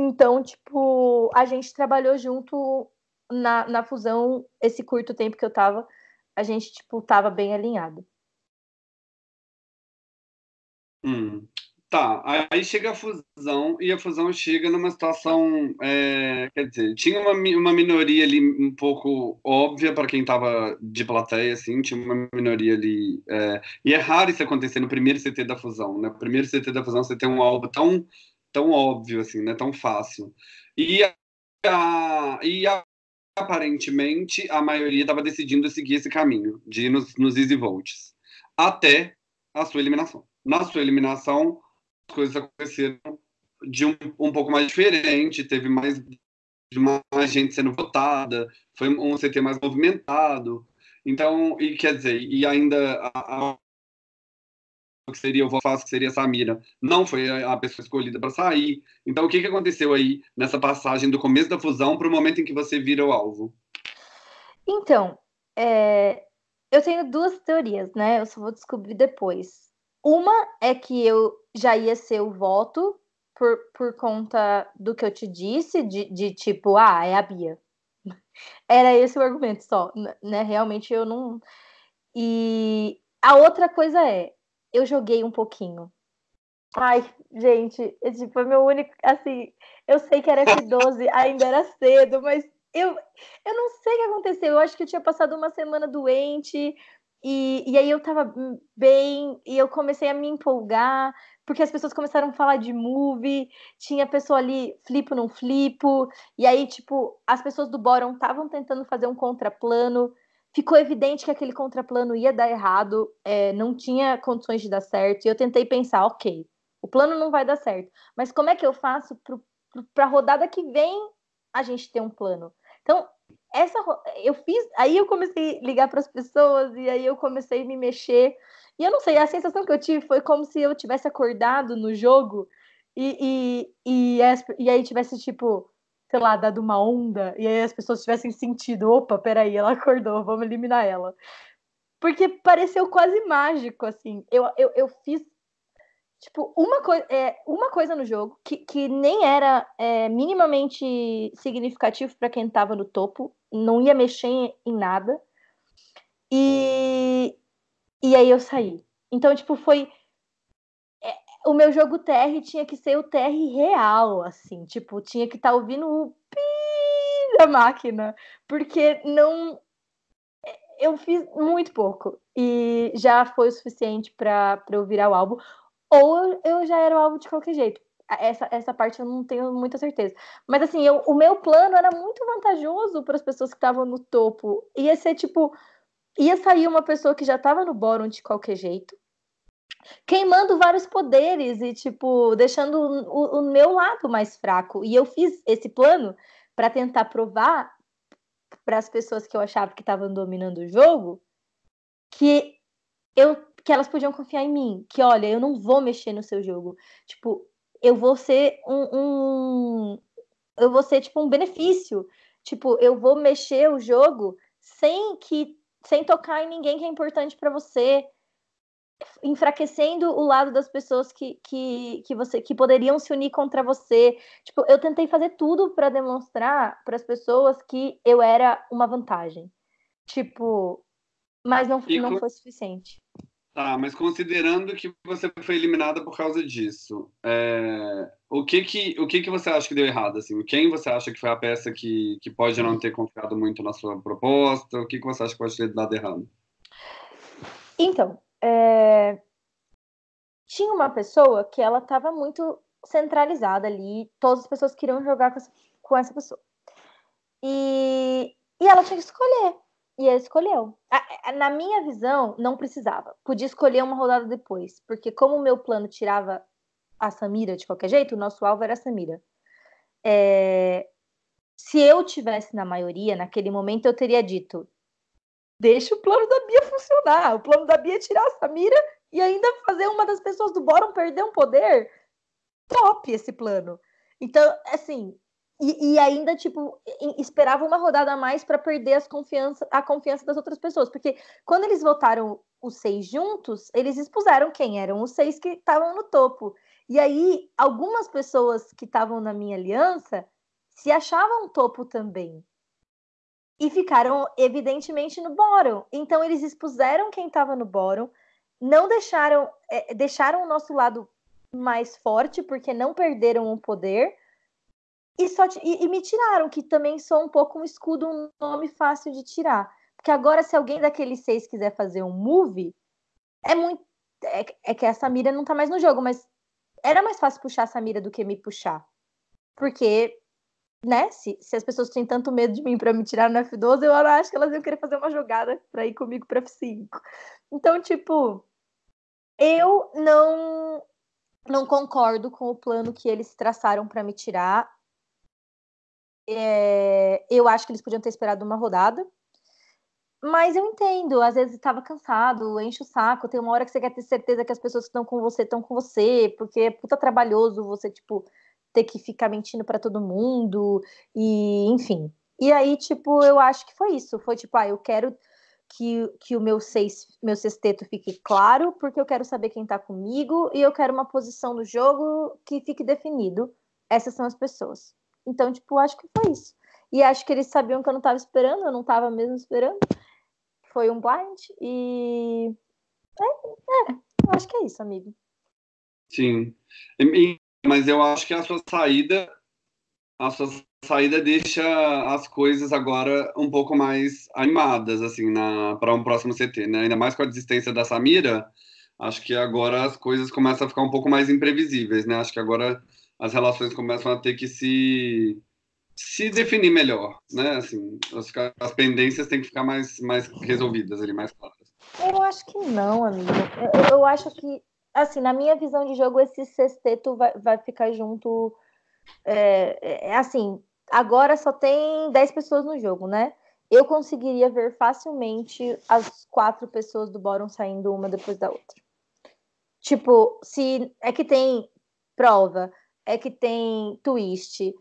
então, tipo, a gente trabalhou junto na, na fusão esse curto tempo que eu tava, a gente, tipo, tava bem alinhado. Hum. Tá, aí chega a fusão e a fusão chega numa situação, é, quer dizer, tinha uma, uma minoria ali um pouco óbvia para quem estava de plateia, assim, tinha uma minoria ali, é, e é raro isso acontecer no primeiro CT da fusão, né? No primeiro CT da fusão você tem um alvo tão tão óbvio, assim, né? Tão fácil. E, a, e a, aparentemente a maioria estava decidindo seguir esse caminho, de ir nos, nos easy volts, até a sua eliminação. Na sua eliminação, as coisas aconteceram de um, um pouco mais diferente, teve mais mais gente sendo votada, foi um CT mais movimentado. Então, e quer dizer, e ainda a, a que seria o Vofaz, que seria Samira, não foi a pessoa escolhida para sair. Então, o que, que aconteceu aí nessa passagem do começo da fusão para o momento em que você vira o alvo? Então, é... eu tenho duas teorias, né? Eu só vou descobrir depois. Uma é que eu já ia ser o voto por, por conta do que eu te disse, de, de tipo, ah, é a Bia. <laughs> Era esse o argumento só, né? Realmente eu não. E a outra coisa é, eu joguei um pouquinho. Ai, gente, esse foi meu único. Assim, eu sei que era F12, <laughs> ainda era cedo, mas eu, eu não sei o que aconteceu. Eu acho que eu tinha passado uma semana doente, e, e aí eu tava bem, e eu comecei a me empolgar, porque as pessoas começaram a falar de movie, tinha pessoa ali, flipo não flipo, e aí, tipo, as pessoas do Boron estavam tentando fazer um contraplano ficou evidente que aquele contraplano ia dar errado, é, não tinha condições de dar certo, e eu tentei pensar, ok, o plano não vai dar certo, mas como é que eu faço para a rodada que vem a gente ter um plano? Então, essa eu fiz, aí eu comecei a ligar para as pessoas, e aí eu comecei a me mexer, e eu não sei, a sensação que eu tive foi como se eu tivesse acordado no jogo, e, e, e, e aí tivesse tipo sei lá, dado uma onda, e aí as pessoas tivessem sentido, opa, peraí, ela acordou, vamos eliminar ela. Porque pareceu quase mágico, assim. Eu, eu, eu fiz, tipo, uma, coi é, uma coisa no jogo que, que nem era é, minimamente significativo para quem tava no topo, não ia mexer em, em nada. E, e aí eu saí. Então, tipo, foi o meu jogo TR tinha que ser o TR real, assim, tipo, tinha que estar tá ouvindo o pi da máquina, porque não eu fiz muito pouco e já foi o suficiente para eu virar o álbum, ou eu já era o álbum de qualquer jeito. Essa, essa parte eu não tenho muita certeza. Mas assim, eu, o meu plano era muito vantajoso para as pessoas que estavam no topo. Ia ser tipo, ia sair uma pessoa que já estava no bórum de qualquer jeito queimando vários poderes e, tipo, deixando o, o meu lado mais fraco. E eu fiz esse plano para tentar provar para as pessoas que eu achava que estavam dominando o jogo que eu que elas podiam confiar em mim, que olha, eu não vou mexer no seu jogo. Tipo, eu vou ser um, um eu vou ser tipo um benefício. Tipo, eu vou mexer o jogo sem que sem tocar em ninguém que é importante para você enfraquecendo o lado das pessoas que, que, que você que poderiam se unir contra você. Tipo, eu tentei fazer tudo para demonstrar para as pessoas que eu era uma vantagem. Tipo, mas não, não foi suficiente. Tá, mas considerando que você foi eliminada por causa disso, é, o, que que, o que que você acha que deu errado? Assim? Quem você acha que foi a peça que, que pode não ter confiado muito na sua proposta? O que, que você acha que pode ter dado errado? Então, é... tinha uma pessoa que ela estava muito centralizada ali, todas as pessoas queriam jogar com essa, com essa pessoa. E, e ela tinha que escolher. E ele escolheu. Na minha visão, não precisava. Podia escolher uma rodada depois. Porque como o meu plano tirava a Samira de qualquer jeito, o nosso alvo era a Samira. É... Se eu tivesse na maioria, naquele momento, eu teria dito: deixa o plano da Bia funcionar. O plano da Bia é tirar a Samira e ainda fazer uma das pessoas do Bórum perder um poder. Top esse plano. Então, assim, e, e, ainda, tipo, esperava uma rodada a mais para perder as confiança, a confiança das outras pessoas. Porque quando eles votaram os seis juntos, eles expuseram quem eram os seis que estavam no topo. E aí, algumas pessoas que estavam na minha aliança se achavam topo também. E ficaram, evidentemente, no bórum. Então, eles expuseram quem estava no bórum, não deixaram, é, deixaram o nosso lado mais forte, porque não perderam o poder e, só, e, e, me tiraram, que também sou um pouco um escudo, um nome fácil de tirar. Porque agora, se alguém daqueles seis quiser fazer um movie, é muito. É, é que a Samira não tá mais no jogo, mas era mais fácil puxar a Samira do que me puxar. Porque, né, se, se as pessoas têm tanto medo de mim para me tirar no F12, eu acho que elas iam querer fazer uma jogada para ir comigo para F5. Então, tipo, eu não não concordo com o plano que eles traçaram para me tirar. É, eu acho que eles podiam ter esperado uma rodada. Mas eu entendo, às vezes estava cansado, enche o saco, tem uma hora que você quer ter certeza que as pessoas que estão com você estão com você, porque é puta trabalhoso você, tipo, ter que ficar mentindo para todo mundo, e enfim. E aí, tipo, eu acho que foi isso. Foi tipo, ah, eu quero que, que o meu, seis, meu sexteto fique claro, porque eu quero saber quem tá comigo, e eu quero uma posição no jogo que fique definido. Essas são as pessoas. Então, tipo, acho que foi isso. E acho que eles sabiam que eu não estava esperando, eu não estava mesmo esperando. Foi um blind e. É, é, acho que é isso, amigo. Sim. Mas eu acho que a sua saída. A sua saída deixa as coisas agora um pouco mais animadas, assim, para um próximo CT, né? Ainda mais com a desistência da Samira, acho que agora as coisas começam a ficar um pouco mais imprevisíveis, né? Acho que agora as relações começam a ter que se se definir melhor, né? Assim, as, as pendências têm que ficar mais, mais resolvidas ali, mais claras. Eu acho que não, amigo. Eu, eu acho que, assim, na minha visão de jogo, esse sexteto vai, vai ficar junto. É, é, é assim, agora só tem 10 pessoas no jogo, né? Eu conseguiria ver facilmente as quatro pessoas do Bórum saindo uma depois da outra. Tipo, se é que tem prova, é que tem twist,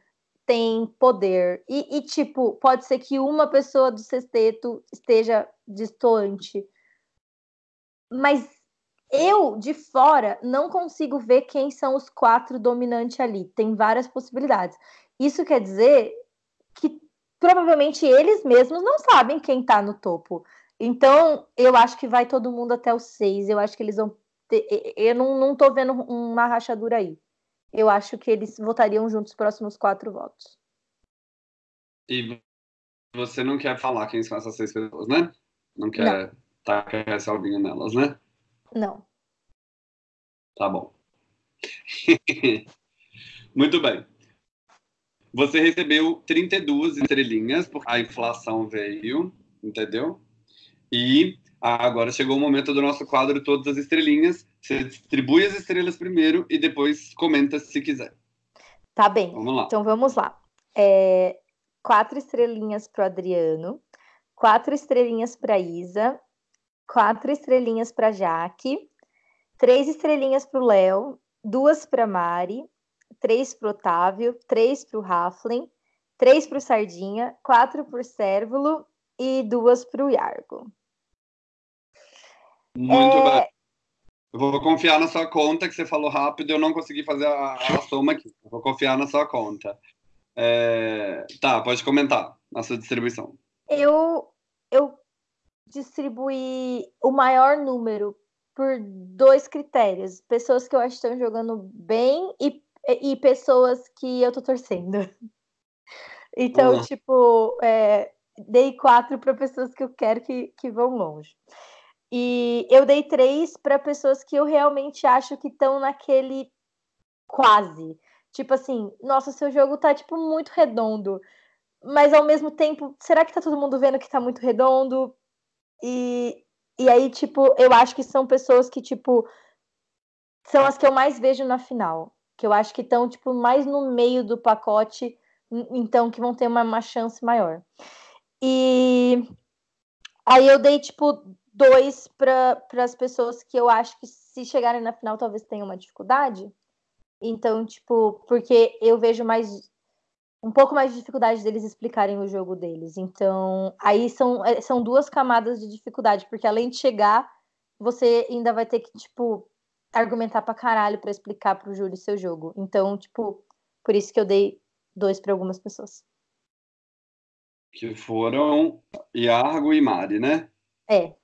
tem poder. E, e, tipo, pode ser que uma pessoa do sexteto esteja distante. Mas eu, de fora, não consigo ver quem são os quatro dominantes ali. Tem várias possibilidades. Isso quer dizer que provavelmente eles mesmos não sabem quem tá no topo. Então, eu acho que vai todo mundo até os seis. Eu acho que eles vão ter. Eu não, não tô vendo uma rachadura aí eu acho que eles votariam juntos os próximos quatro votos. E você não quer falar quem são essas seis pessoas, né? Não quer não. tacar essa alvinha nelas, né? Não. Tá bom. <laughs> Muito bem. Você recebeu 32 estrelinhas, porque a inflação veio, entendeu? E agora chegou o momento do nosso quadro Todas as Estrelinhas. Você distribui as estrelas primeiro e depois comenta se quiser. Tá bem. Vamos lá. Então vamos lá. É, quatro estrelinhas para Adriano, quatro estrelinhas para Isa, quatro estrelinhas para Jaque, três estrelinhas para o Léo, duas para Mari, três para Otávio, três para o Raflin, três para o Sardinha, quatro para o Cérvulo e duas para o Iargo. Muito é... bem. Eu vou confiar na sua conta, que você falou rápido, eu não consegui fazer a, a soma aqui. Eu vou confiar na sua conta. É... Tá, pode comentar a sua distribuição. Eu, eu distribuí o maior número por dois critérios: pessoas que eu acho que estão jogando bem e, e pessoas que eu tô torcendo. <laughs> Então, uhum. tipo, é, dei quatro para pessoas que eu quero que, que vão longe. E eu dei três para pessoas que eu realmente acho que estão naquele quase. Tipo assim, nossa, seu jogo tá tipo muito redondo. Mas ao mesmo tempo, será que tá todo mundo vendo que tá muito redondo? E, e aí, tipo, eu acho que são pessoas que, tipo, são as que eu mais vejo na final. Que eu acho que estão, tipo, mais no meio do pacote, então que vão ter uma, uma chance maior. E aí eu dei, tipo, dois para as pessoas que eu acho que se chegarem na final talvez tenham uma dificuldade. Então, tipo, porque eu vejo mais um pouco mais de dificuldade deles explicarem o jogo deles. Então, aí são, é, são duas camadas de dificuldade, porque além de chegar, você ainda vai ter que, tipo, argumentar pra caralho pra explicar pro Júlio seu jogo. Então, tipo, por isso que eu dei dois para algumas pessoas. Que foram Iargo e Mari, né? É.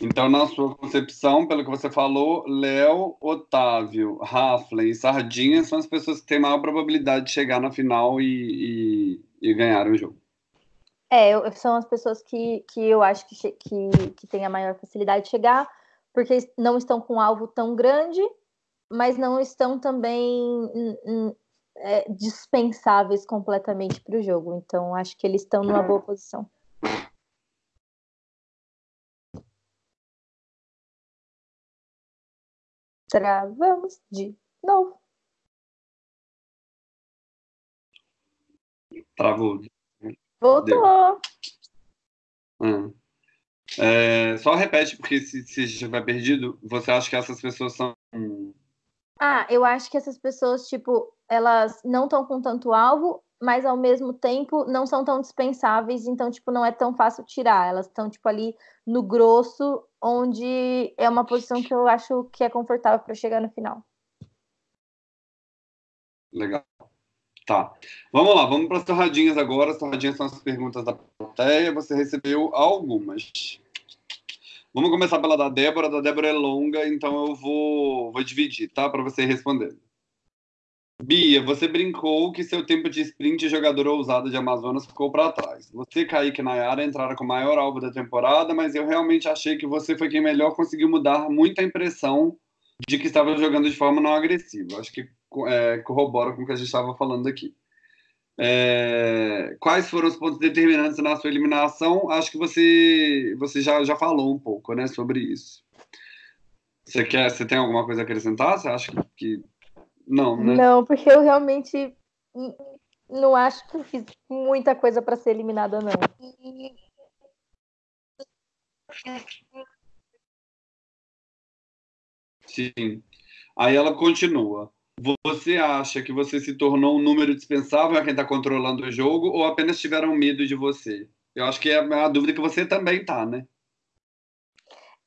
Então, na sua concepção, pelo que você falou, Léo, Otávio, Raflin e Sardinha são as pessoas que têm maior probabilidade de chegar na final e, e, e ganhar o jogo. É, são as pessoas que, que eu acho que, que, que têm a maior facilidade de chegar, porque não estão com um alvo tão grande, mas não estão também é, dispensáveis completamente para o jogo. Então, acho que eles estão numa boa posição. Travamos de novo. Travou. Voltou. Hum. É, só repete, porque se, se estiver perdido, você acha que essas pessoas são. Ah, eu acho que essas pessoas, tipo, elas não estão com tanto alvo, mas ao mesmo tempo não são tão dispensáveis, então, tipo, não é tão fácil tirar. Elas estão, tipo, ali no grosso onde é uma posição que eu acho que é confortável para chegar no final. Legal. Tá. Vamos lá, vamos para as torradinhas agora. As torradinhas são as perguntas da plateia. Você recebeu algumas. Vamos começar pela da Débora. A da Débora é longa, então eu vou, vou dividir, tá? Para você responder. Bia, você brincou que seu tempo de sprint jogador ousado de Amazonas ficou para trás. Você, Kaique e Nayara entraram com o maior alvo da temporada, mas eu realmente achei que você foi quem melhor conseguiu mudar muita impressão de que estava jogando de forma não agressiva. Acho que é, corrobora com o que a gente estava falando aqui. É, quais foram os pontos determinantes na sua eliminação? Acho que você, você já, já falou um pouco né, sobre isso. Você, quer, você tem alguma coisa a acrescentar? Você acha que, que não, né? Não, porque eu realmente não acho que fiz muita coisa para ser eliminada, não. Sim. Aí ela continua. Você acha que você se tornou um número dispensável a quem está controlando o jogo ou apenas tiveram medo de você? Eu acho que é a dúvida que você também tá, né?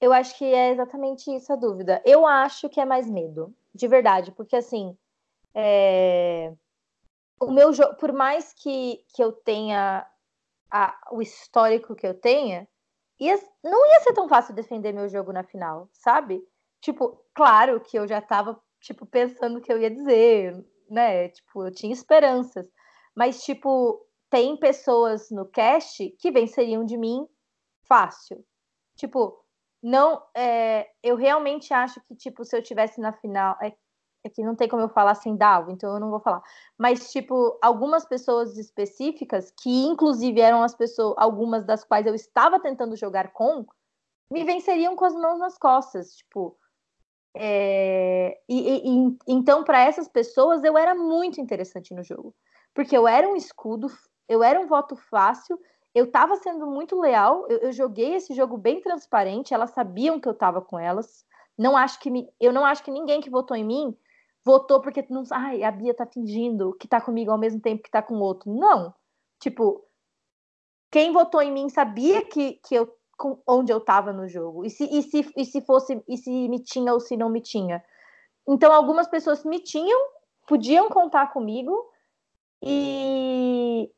Eu acho que é exatamente isso a dúvida. Eu acho que é mais medo de verdade, porque assim, é... o meu jogo, por mais que, que eu tenha a, o histórico que eu tenha, ia, não ia ser tão fácil defender meu jogo na final, sabe? Tipo, claro que eu já tava, tipo, pensando o que eu ia dizer, né? Tipo, eu tinha esperanças. Mas, tipo, tem pessoas no cast que venceriam de mim fácil. Tipo, não, é, eu realmente acho que, tipo, se eu tivesse na final, é, é que não tem como eu falar sem Dalvo, então eu não vou falar. Mas, tipo, algumas pessoas específicas, que inclusive eram as pessoas, algumas das quais eu estava tentando jogar com, me venceriam com as mãos nas costas, tipo. É, e, e, então, para essas pessoas, eu era muito interessante no jogo. Porque eu era um escudo, eu era um voto fácil eu estava sendo muito leal, eu, eu, joguei esse jogo bem transparente, elas sabiam que eu estava com elas. Não acho que me, eu não acho que ninguém que votou em mim votou porque não, ai, a Bia tá fingindo que tá comigo ao mesmo tempo que tá com o outro. Não. Tipo, quem votou em mim sabia que, que eu com, onde eu tava no jogo. E se, e se, e se fosse, e se me tinha ou se não me tinha. Então, algumas pessoas me tinham, podiam contar comigo, e,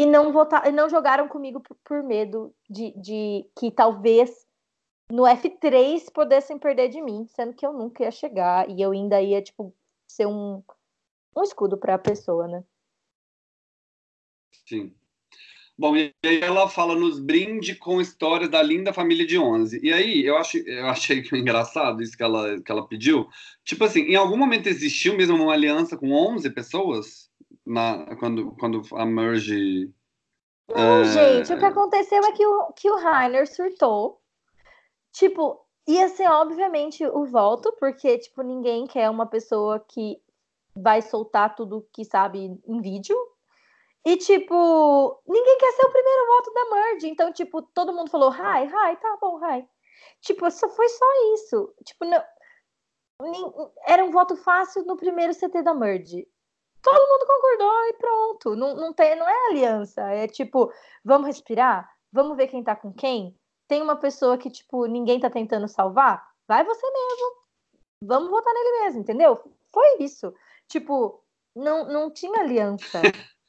e não votar, não jogaram comigo por, por medo de, de, que talvez no F3 pudessem perder de mim, sendo que eu nunca ia chegar e eu ainda ia, tipo, ser um, um escudo para a pessoa, né? Sim. Bom, e aí ela fala nos brinde com histórias da linda família de 11. E aí, eu, acho, eu achei <laughs> engraçado isso que ela, que ela pediu. Tipo assim, em algum momento existiu mesmo uma aliança com 11 pessoas? Na, quando, quando a Merge... Não, é... gente, o que aconteceu é que o, que o Rainer surtou. Tipo, ia ser obviamente o voto, porque, tipo, ninguém quer uma pessoa que vai soltar tudo que sabe em vídeo, e, tipo, ninguém quer ser o primeiro voto da Merge. Então, tipo, todo mundo falou, hi, hi, tá bom, hi. Tipo, só foi só isso. Tipo, não, era um voto fácil no primeiro CT da Merge. Todo mundo concordou e pronto. Não, não, tem, não é aliança. É tipo, vamos respirar? Vamos ver quem tá com quem? Tem uma pessoa que, tipo, ninguém tá tentando salvar? Vai você mesmo. Vamos votar nele mesmo, entendeu? Foi isso. Tipo, não, não tinha aliança. <laughs>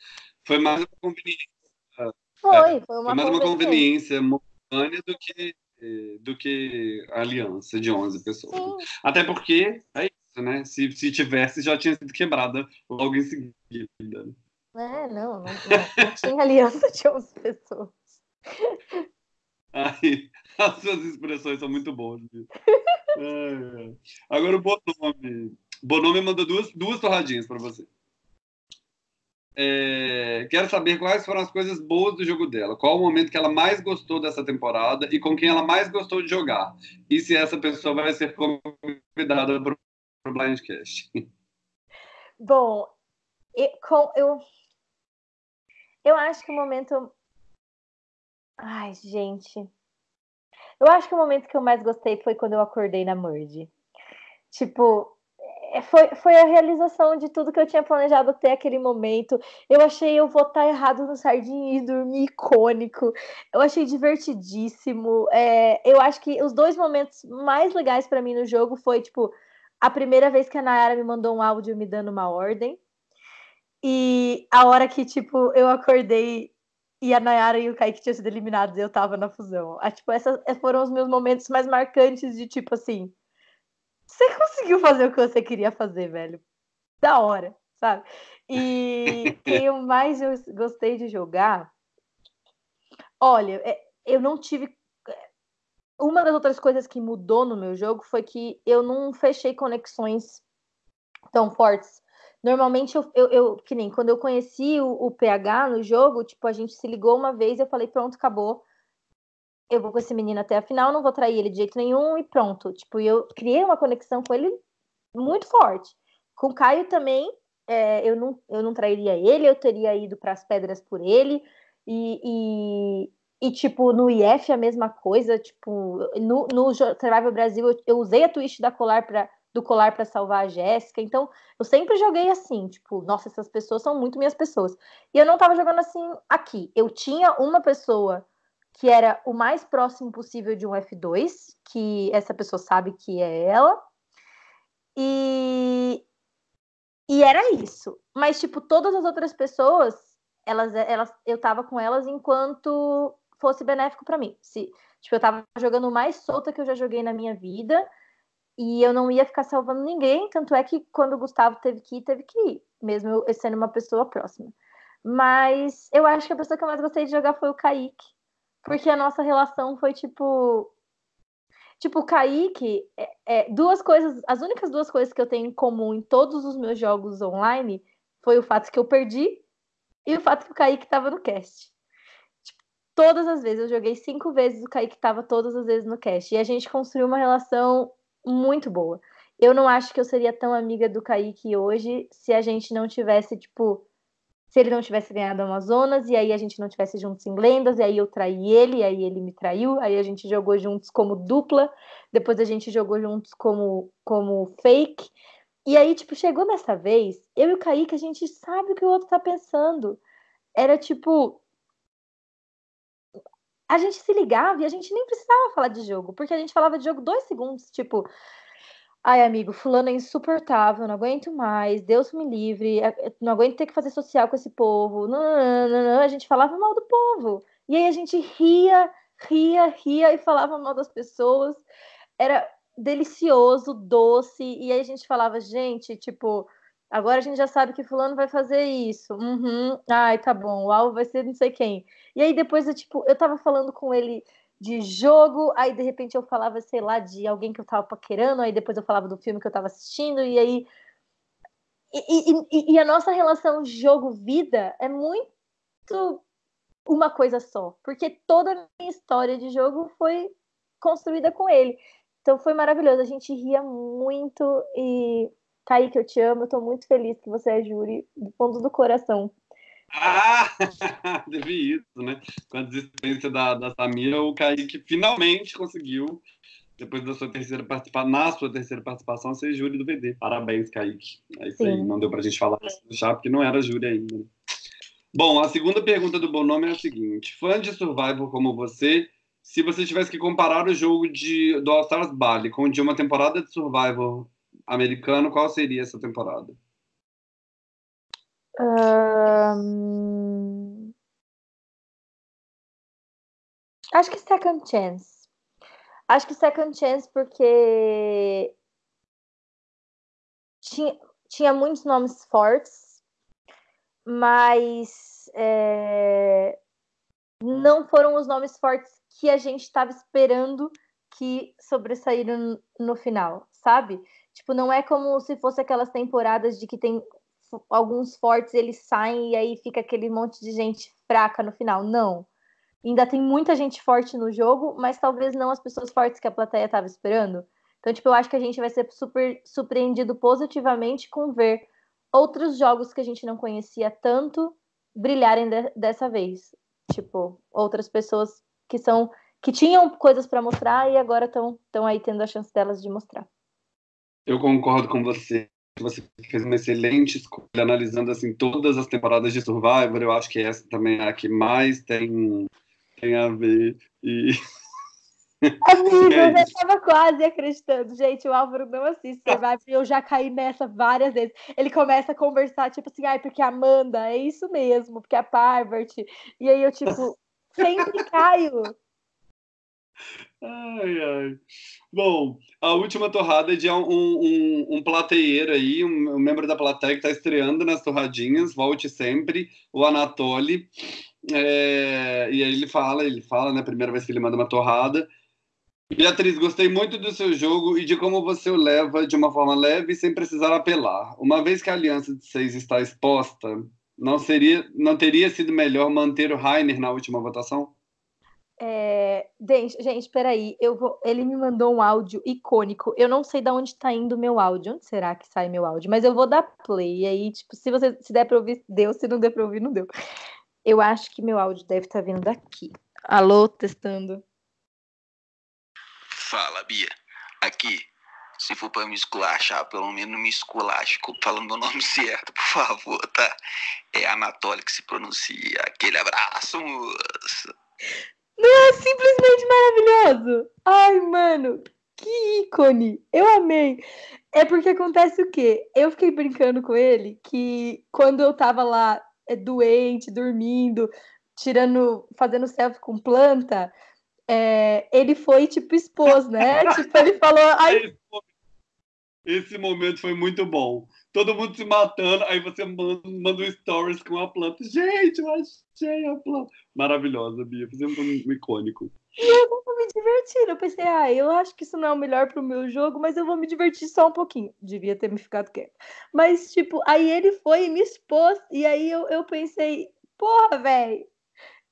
Foi mais uma conveniência. Foi, é, foi uma, foi mais uma conveniência momentânea do que, do que aliança de 11 pessoas. Sim. Até porque isso, né? Se, se tivesse, já tinha sido quebrada logo em seguida. É, não, não, não, tinha aliança de 11 pessoas. Ai, <laughs> as suas expressões são muito boas. Agora o Bonome. Bonome mandou duas, duas torradinhas para você. É, quero saber quais foram as coisas boas do jogo dela. Qual o momento que ela mais gostou dessa temporada e com quem ela mais gostou de jogar. E se essa pessoa vai ser convidada para o Blindcast. Bom, eu, com, eu, eu acho que o momento. Ai, gente. Eu acho que o momento que eu mais gostei foi quando eu acordei na Merge. Tipo, é, foi, foi a realização de tudo que eu tinha planejado até aquele momento. Eu achei eu votar errado no Sardinha e dormir icônico. Eu achei divertidíssimo. É, eu acho que os dois momentos mais legais para mim no jogo foi, tipo, a primeira vez que a Nayara me mandou um áudio me dando uma ordem. E a hora que, tipo, eu acordei e a Nayara e o Kaique tinham sido eliminados e eu tava na fusão. Ah, tipo, esses foram os meus momentos mais marcantes de, tipo, assim você conseguiu fazer o que você queria fazer, velho. Da hora, sabe? E <laughs> quem eu mais gostei de jogar. Olha, é, eu não tive. Uma das outras coisas que mudou no meu jogo foi que eu não fechei conexões tão fortes. Normalmente, eu, eu, eu que nem quando eu conheci o, o PH no jogo, tipo, a gente se ligou uma vez eu falei, pronto, acabou eu vou com esse menino até a final, não vou trair ele de jeito nenhum e pronto. Tipo, eu criei uma conexão com ele muito forte. Com o Caio também, é, eu, não, eu não trairia ele, eu teria ido para as pedras por ele. E, e, e, tipo, no IF a mesma coisa. Tipo, no, no Survival Brasil eu, eu usei a twist da colar pra, do colar para salvar a Jéssica. Então, eu sempre joguei assim, tipo, nossa, essas pessoas são muito minhas pessoas. E eu não tava jogando assim aqui. Eu tinha uma pessoa que era o mais próximo possível de um F2, que essa pessoa sabe que é ela. E, e era isso. Mas, tipo, todas as outras pessoas, elas, elas, eu tava com elas enquanto fosse benéfico para mim. Se, tipo, eu tava jogando mais solta que eu já joguei na minha vida. E eu não ia ficar salvando ninguém, tanto é que quando o Gustavo teve que ir, teve que ir, mesmo eu sendo uma pessoa próxima. Mas eu acho que a pessoa que eu mais gostei de jogar foi o Kaique, porque a nossa relação foi tipo. Tipo, o Kaique, é, é, duas coisas, as únicas duas coisas que eu tenho em comum em todos os meus jogos online foi o fato que eu perdi e o fato que o Kaique estava no cast. Todas as vezes, eu joguei cinco vezes, o Kaique estava todas as vezes no cast. E a gente construiu uma relação muito boa. Eu não acho que eu seria tão amiga do Kaique hoje se a gente não tivesse, tipo, se ele não tivesse ganhado Amazonas, e aí a gente não tivesse juntos em lendas, e aí eu traí ele, e aí ele me traiu, aí a gente jogou juntos como dupla, depois a gente jogou juntos como, como fake. E aí, tipo, chegou nessa vez, eu e o Kaique, a gente sabe o que o outro tá pensando. Era tipo. A gente se ligava e a gente nem precisava falar de jogo, porque a gente falava de jogo dois segundos, tipo, Ai, amigo, fulano é insuportável, não aguento mais, Deus me livre, é, é, não aguento ter que fazer social com esse povo. Não, não, não, não, a gente falava mal do povo. E aí a gente ria, ria, ria e falava mal das pessoas. Era delicioso, doce, e aí a gente falava, gente, tipo, agora a gente já sabe que fulano vai fazer isso. Uhum. Ai, tá bom, o alvo vai ser não sei quem. E aí depois eu, tipo, eu tava falando com ele de jogo, aí de repente eu falava, sei lá, de alguém que eu tava paquerando, aí depois eu falava do filme que eu tava assistindo, e aí. E, e, e a nossa relação jogo-vida é muito uma coisa só, porque toda a minha história de jogo foi construída com ele. Então foi maravilhoso, a gente ria muito e Kaique, eu te amo, eu tô muito feliz que você é júri do fundo do coração. Ah, <laughs> teve isso, né? Com a desistência da, da Samira, o Kaique finalmente conseguiu, depois da sua terceira participação, na sua terceira participação, ser júri do VD. Parabéns, Kaique. É isso Sim. aí, não deu pra gente falar isso no chá, porque não era júri ainda. Né? Bom, a segunda pergunta do Bonome é a seguinte: fã de Survival como você, se você tivesse que comparar o jogo de, do All Stars Bali com o de uma temporada de Survival americano, qual seria essa temporada? Um... Acho que Second Chance. Acho que Second Chance porque tinha, tinha muitos nomes fortes, mas é... não foram os nomes fortes que a gente estava esperando que sobressaíram no final, sabe? Tipo, não é como se fosse aquelas temporadas de que tem alguns fortes, eles saem e aí fica aquele monte de gente fraca no final. Não. Ainda tem muita gente forte no jogo, mas talvez não as pessoas fortes que a plateia estava esperando. Então, tipo, eu acho que a gente vai ser super surpreendido positivamente com ver outros jogos que a gente não conhecia tanto brilharem de dessa vez. Tipo, outras pessoas que são que tinham coisas para mostrar e agora estão aí tendo a chance delas de mostrar. Eu concordo com você. Você fez uma excelente escolha analisando assim todas as temporadas de Survivor. Eu acho que essa também é a que mais tem tem a ver e Amigo, <laughs> é eu já estava quase acreditando. Gente, o Álvaro não assiste Survivor e eu já caí nessa várias vezes. Ele começa a conversar, tipo assim, ai, porque a Amanda, é isso mesmo, porque a Parvert. E aí eu, tipo, <laughs> sempre caio. Ai, ai. Bom, a última torrada é de um, um, um plateieiro aí, um, um, membro da plateia que está estreando nas torradinhas, volte sempre, o Anatoly. É, e aí ele fala, ele fala, né? Primeira vez que ele manda uma torrada. Beatriz, gostei muito do seu jogo e de como você o leva de uma forma leve sem precisar apelar. Uma vez que a aliança de seis está exposta, não seria, não teria sido melhor manter o Rainer na última votação? É, gente, gente, peraí, eu vou. Ele me mandou um áudio icônico. Eu não sei de onde está indo o meu áudio. Onde será que sai meu áudio? Mas eu vou dar play. Aí, tipo, se você se der para ouvir, deu. Se não der para ouvir, não deu. Eu acho que meu áudio deve estar tá vindo daqui. Alô, testando. Fala, Bia. Aqui. Se for para me esculachar, pelo menos me esculache falando meu nome <laughs> certo, por favor, tá? É Anatoly que se pronuncia. Aquele abraço, moça. Não é simplesmente maravilhoso? Ai, mano, que ícone! Eu amei. É porque acontece o quê? Eu fiquei brincando com ele que quando eu tava lá é, doente, dormindo, tirando, fazendo selfie com planta, é, ele foi tipo expôs, né? <laughs> tipo, ele falou. Ai... Esse momento foi muito bom todo mundo se matando, aí você manda, manda um stories com a planta. Gente, eu achei a planta. Maravilhosa, Bia. Fizemos um icônico. E eu tava me divertindo. Eu pensei, ah, eu acho que isso não é o melhor pro meu jogo, mas eu vou me divertir só um pouquinho. Devia ter me ficado quieto. Mas, tipo, aí ele foi e me expôs. E aí eu, eu pensei, porra, velho.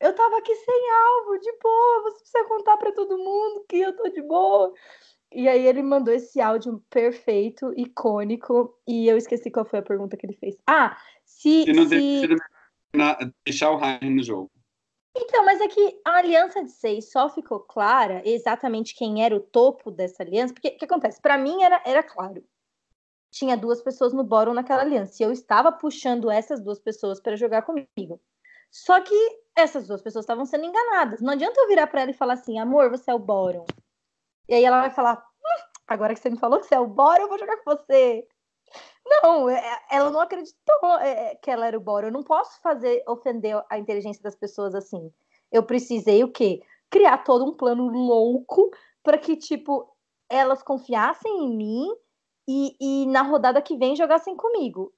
Eu tava aqui sem alvo, de boa. Você precisa contar para todo mundo que eu tô de boa. E aí ele mandou esse áudio perfeito, icônico, e eu esqueci qual foi a pergunta que ele fez. Ah, se. Se não se... deixar o Ryan no jogo. Então, mas é que a aliança de seis só ficou clara exatamente quem era o topo dessa aliança, porque o que acontece? Para mim era, era claro. Tinha duas pessoas no bórum naquela aliança, e eu estava puxando essas duas pessoas para jogar comigo. Só que essas duas pessoas estavam sendo enganadas. Não adianta eu virar para ela e falar assim: amor, você é o bórum. E aí ela vai falar: hum, agora que você me falou que você é o Bora, eu vou jogar com você. Não, é, ela não acreditou é, que ela era o Bora. Eu não posso fazer ofender a inteligência das pessoas assim. Eu precisei o quê? criar todo um plano louco para que, tipo, elas confiassem em mim e, e, na rodada que vem jogassem comigo.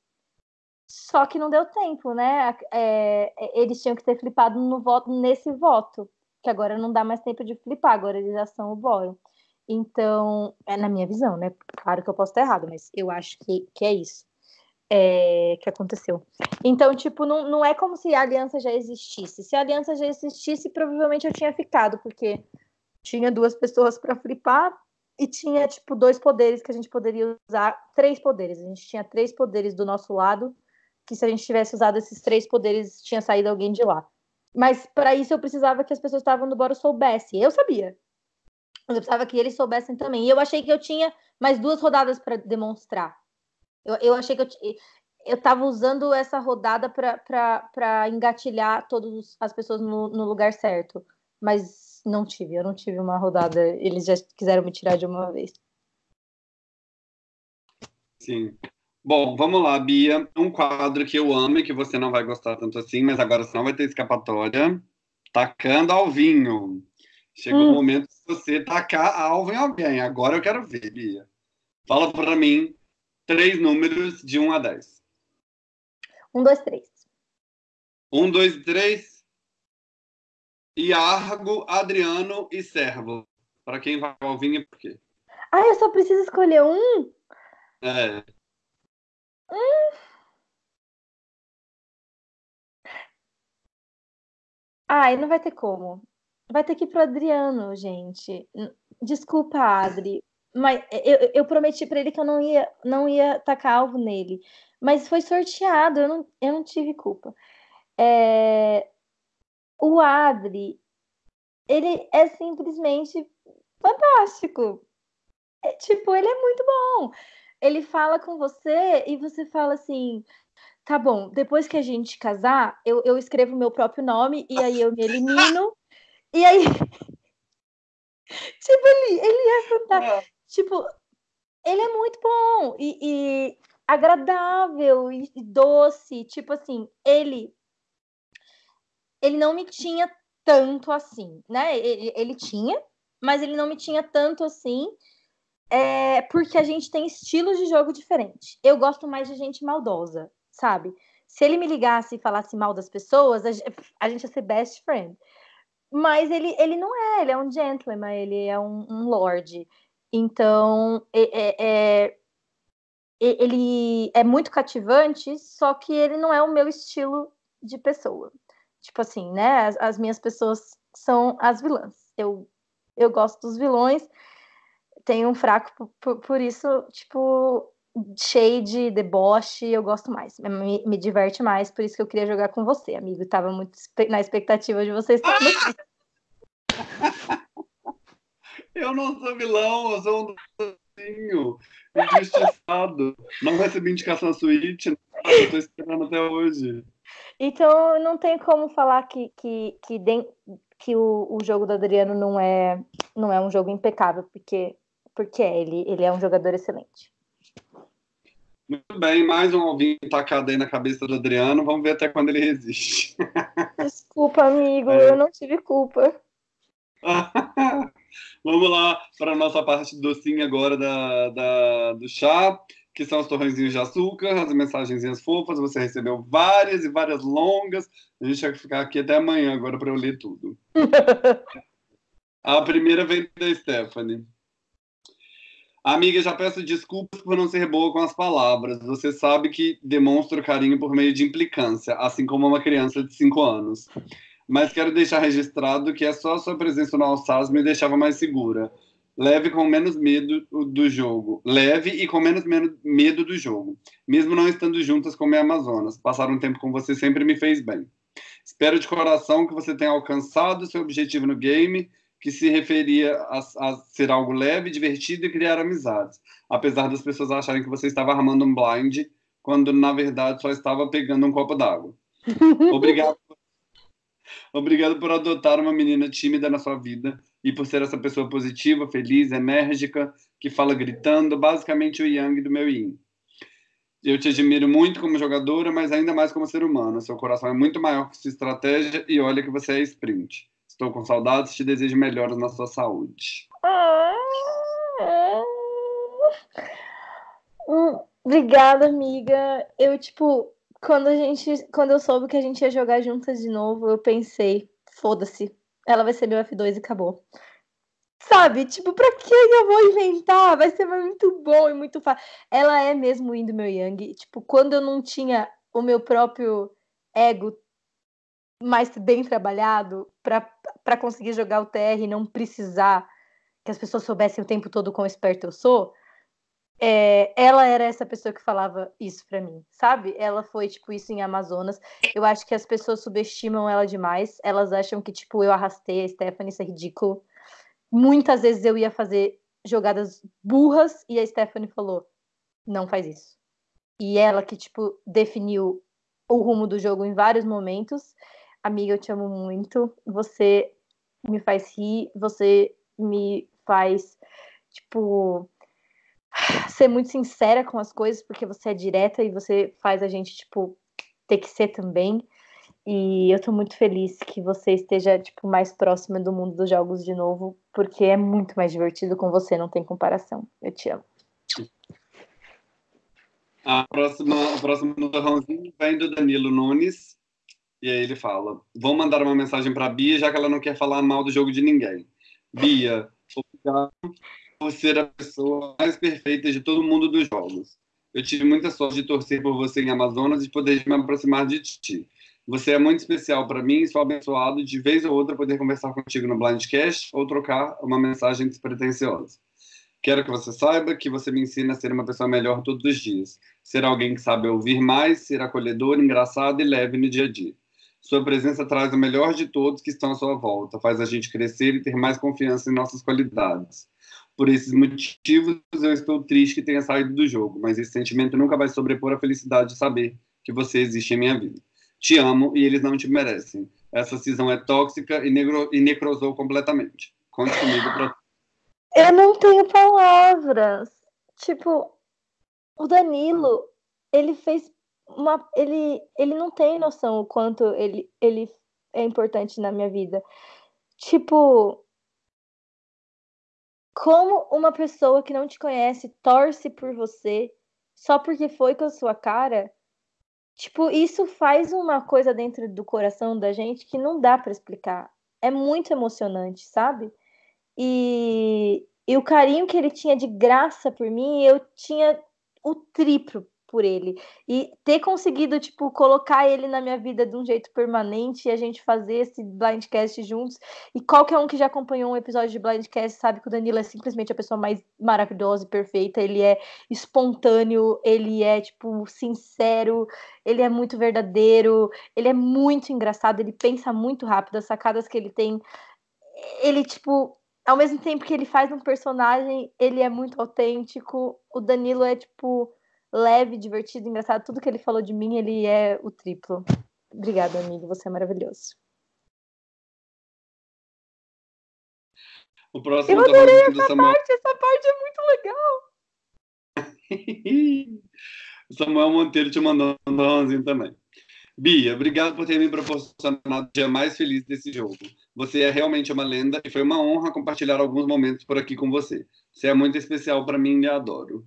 Só que não deu tempo, né? É, é, eles tinham que ter flipado no voto, nesse voto, que agora não dá mais tempo de flipar, agora eles já são o bórum. Então, é na minha visão, né? Claro que eu posso estar errado, mas eu acho que, que é isso é, que aconteceu. Então, tipo, não, não é como se a aliança já existisse. Se a aliança já existisse, provavelmente eu tinha ficado, porque tinha duas pessoas para flipar e tinha, tipo, dois poderes que a gente poderia usar. Três poderes. A gente tinha três poderes do nosso lado, que se a gente tivesse usado esses três poderes, tinha saído alguém de lá. Mas para isso eu precisava que as pessoas que estavam no boro soubessem. Eu sabia. Eu precisava que eles soubessem também. E eu achei que eu tinha mais duas rodadas para demonstrar. Eu, eu achei que eu, eu estava usando essa rodada para engatilhar todas as pessoas no, no, lugar certo. Mas não tive, eu não tive uma rodada. Eles já quiseram me tirar de uma vez. Sim. Bom, vamos lá, Bia. Um quadro que eu amo e que você não vai gostar tanto assim, mas agora você não vai ter escapatória. Tacando ao vinho. Chegou hum. o momento de você tacar alvo em alguém. Agora eu quero ver, Bia. Fala para mim três números de 1 a 10. 1, 2, 3. 1, 2, 3. Iargo, Adriano e Servo. Para quem vai ao vinho, por quê? Ah, eu só preciso escolher um? É. Hum. Ai, não vai ter como. Vai ter que ir pro Adriano, gente. Desculpa, Adri. Mas eu, eu prometi para ele que eu não ia, não ia tacar alvo nele. Mas foi sorteado, eu não, eu não tive culpa. É, o Adri, ele é simplesmente fantástico. É, tipo, ele é muito bom. Ele fala com você e você fala assim: tá bom, depois que a gente casar, eu, eu escrevo meu próprio nome e aí eu me elimino. E aí. <laughs> tipo, ele, ele é fantástico. É. Tipo, ele é muito bom e, e agradável e, e doce. Tipo assim, ele ele não me tinha tanto assim, né? Ele, ele tinha, mas ele não me tinha tanto assim, é, porque a gente tem estilos de jogo diferentes. Eu gosto mais de gente maldosa, sabe? Se ele me ligasse e falasse mal das pessoas, a, a gente ia ser best friend. Mas ele, ele não é, ele é um gentleman, ele é um, um lord. Então, é, é, ele é muito cativante, só que ele não é o meu estilo de pessoa. Tipo assim, né? As, as minhas pessoas são as vilãs. Eu, eu gosto dos vilões, tenho um fraco por, por, por isso, tipo, shade, deboche, eu gosto mais, me, me, diverte mais, por isso que eu queria jogar com você, amigo. Tava muito na expectativa de vocês estar aqui. Eu não sou vilão, eu sou um docinho, injustiçado. não recebi indicação suíte, eu tô esperando até hoje. Então, não tem como falar que, que, que, de, que o, o jogo do Adriano não é, não é um jogo impecável, porque, porque é, ele, ele é um jogador excelente. Muito bem, mais um ovinho tacado aí na cabeça do Adriano. Vamos ver até quando ele resiste. Desculpa, amigo, é. eu não tive culpa. <laughs> Vamos lá para a nossa parte docinha agora da, da, do chá, que são os torrõezinhos de açúcar, as mensagenzinhas fofas. Você recebeu várias e várias longas. A gente vai ficar aqui até amanhã agora para eu ler tudo. <laughs> a primeira vem da Stephanie. Amiga, já peço desculpas por não ser boa com as palavras. Você sabe que demonstro carinho por meio de implicância, assim como uma criança de 5 anos mas quero deixar registrado que é só a sua presença no Alsace me deixava mais segura. Leve com menos medo do jogo. Leve e com menos medo do jogo. Mesmo não estando juntas como é Amazonas. Passar um tempo com você sempre me fez bem. Espero de coração que você tenha alcançado seu objetivo no game, que se referia a, a ser algo leve, divertido e criar amizades. Apesar das pessoas acharem que você estava armando um blind, quando na verdade só estava pegando um copo d'água. <laughs> Obrigado Obrigado por adotar uma menina tímida na sua vida e por ser essa pessoa positiva, feliz, enérgica, que fala gritando, basicamente o Yang do meu Yin. Eu te admiro muito como jogadora, mas ainda mais como ser humano. Seu coração é muito maior que sua estratégia e olha que você é sprint. Estou com saudades, te desejo melhoras na sua saúde. Ah, hum, obrigada, amiga. Eu, tipo, quando a gente. Quando eu soube que a gente ia jogar juntas de novo, eu pensei, foda-se. Ela vai ser meu F2 e acabou. Sabe? Tipo, pra que eu vou inventar? Vai ser muito bom e muito fácil. Ela é mesmo indo meu Yang. Tipo, quando eu não tinha o meu próprio ego mais bem trabalhado para conseguir jogar o TR e não precisar que as pessoas soubessem o tempo todo quão esperto eu sou, é, ela era essa pessoa que falava isso para mim, sabe? Ela foi, tipo, isso em Amazonas. Eu acho que as pessoas subestimam ela demais. Elas acham que, tipo, eu arrastei a Stephanie, isso é ridículo. Muitas vezes eu ia fazer jogadas burras e a Stephanie falou: não faz isso. E ela que, tipo, definiu o rumo do jogo em vários momentos. Amiga, eu te amo muito. Você me faz rir, você me faz, tipo, <sighs> ser muito sincera com as coisas, porque você é direta e você faz a gente, tipo, ter que ser também. E eu tô muito feliz que você esteja, tipo, mais próxima do mundo dos jogos de novo, porque é muito mais divertido com você, não tem comparação. Eu te amo. A próxima, próximo torrãozinho vem do Danilo Nunes. E aí ele fala: Vou mandar uma mensagem para Bia, já que ela não quer falar mal do jogo de ninguém. Bia, obrigado por ser a pessoa mais perfeita de todo mundo dos jogos. Eu tive muita sorte de torcer por você em Amazonas e poder me aproximar de ti. Você é muito especial para mim e sou abençoado de vez ou outra poder conversar contigo no Blindcast ou trocar uma mensagem despretensiosa. Quero que você saiba que você me ensina a ser uma pessoa melhor todos os dias. Ser alguém que sabe ouvir mais, ser acolhedor, engraçado e leve no dia a dia. Sua presença traz o melhor de todos que estão à sua volta, faz a gente crescer e ter mais confiança em nossas qualidades. Por esses motivos, eu estou triste que tenha saído do jogo, mas esse sentimento nunca vai sobrepor a felicidade de saber que você existe em minha vida. Te amo e eles não te merecem. Essa cisão é tóxica e, negro, e necrosou completamente. Conte comigo pra. Eu não tenho palavras. Tipo, o Danilo, ele fez uma. Ele, ele não tem noção o quanto ele, ele é importante na minha vida. Tipo, como uma pessoa que não te conhece torce por você só porque foi com a sua cara, tipo, isso faz uma coisa dentro do coração da gente que não dá para explicar. É muito emocionante, sabe? E, e o carinho que ele tinha de graça por mim, eu tinha o triplo por ele. E ter conseguido, tipo, colocar ele na minha vida de um jeito permanente e a gente fazer esse blindcast juntos. E qualquer um que já acompanhou um episódio de blindcast sabe que o Danilo é simplesmente a pessoa mais maravilhosa e perfeita. Ele é espontâneo, ele é, tipo, sincero, ele é muito verdadeiro, ele é muito engraçado, ele pensa muito rápido, as sacadas que ele tem. Ele, tipo, ao mesmo tempo que ele faz um personagem, ele é muito autêntico. O Danilo é, tipo, leve, divertido, engraçado. Tudo que ele falou de mim, ele é o triplo. Obrigada, amigo. Você é maravilhoso. O próximo Eu adorei essa Samuel... parte. Essa parte é muito legal. <laughs> Samuel Monteiro te mandando um ranzinho também. Bia, obrigado por ter me proporcionado o dia mais feliz desse jogo. Você é realmente uma lenda e foi uma honra compartilhar alguns momentos por aqui com você. Você é muito especial para mim e adoro.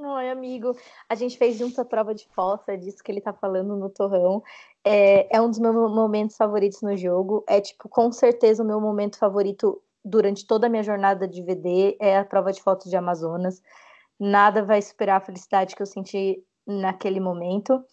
Oi, amigo. A gente fez junto a prova de fossa, disso que ele tá falando no torrão. É, é um dos meus momentos favoritos no jogo. É, tipo, com certeza o meu momento favorito durante toda a minha jornada de VD é a prova de fotos de Amazonas. Nada vai superar a felicidade que eu senti naquele momento.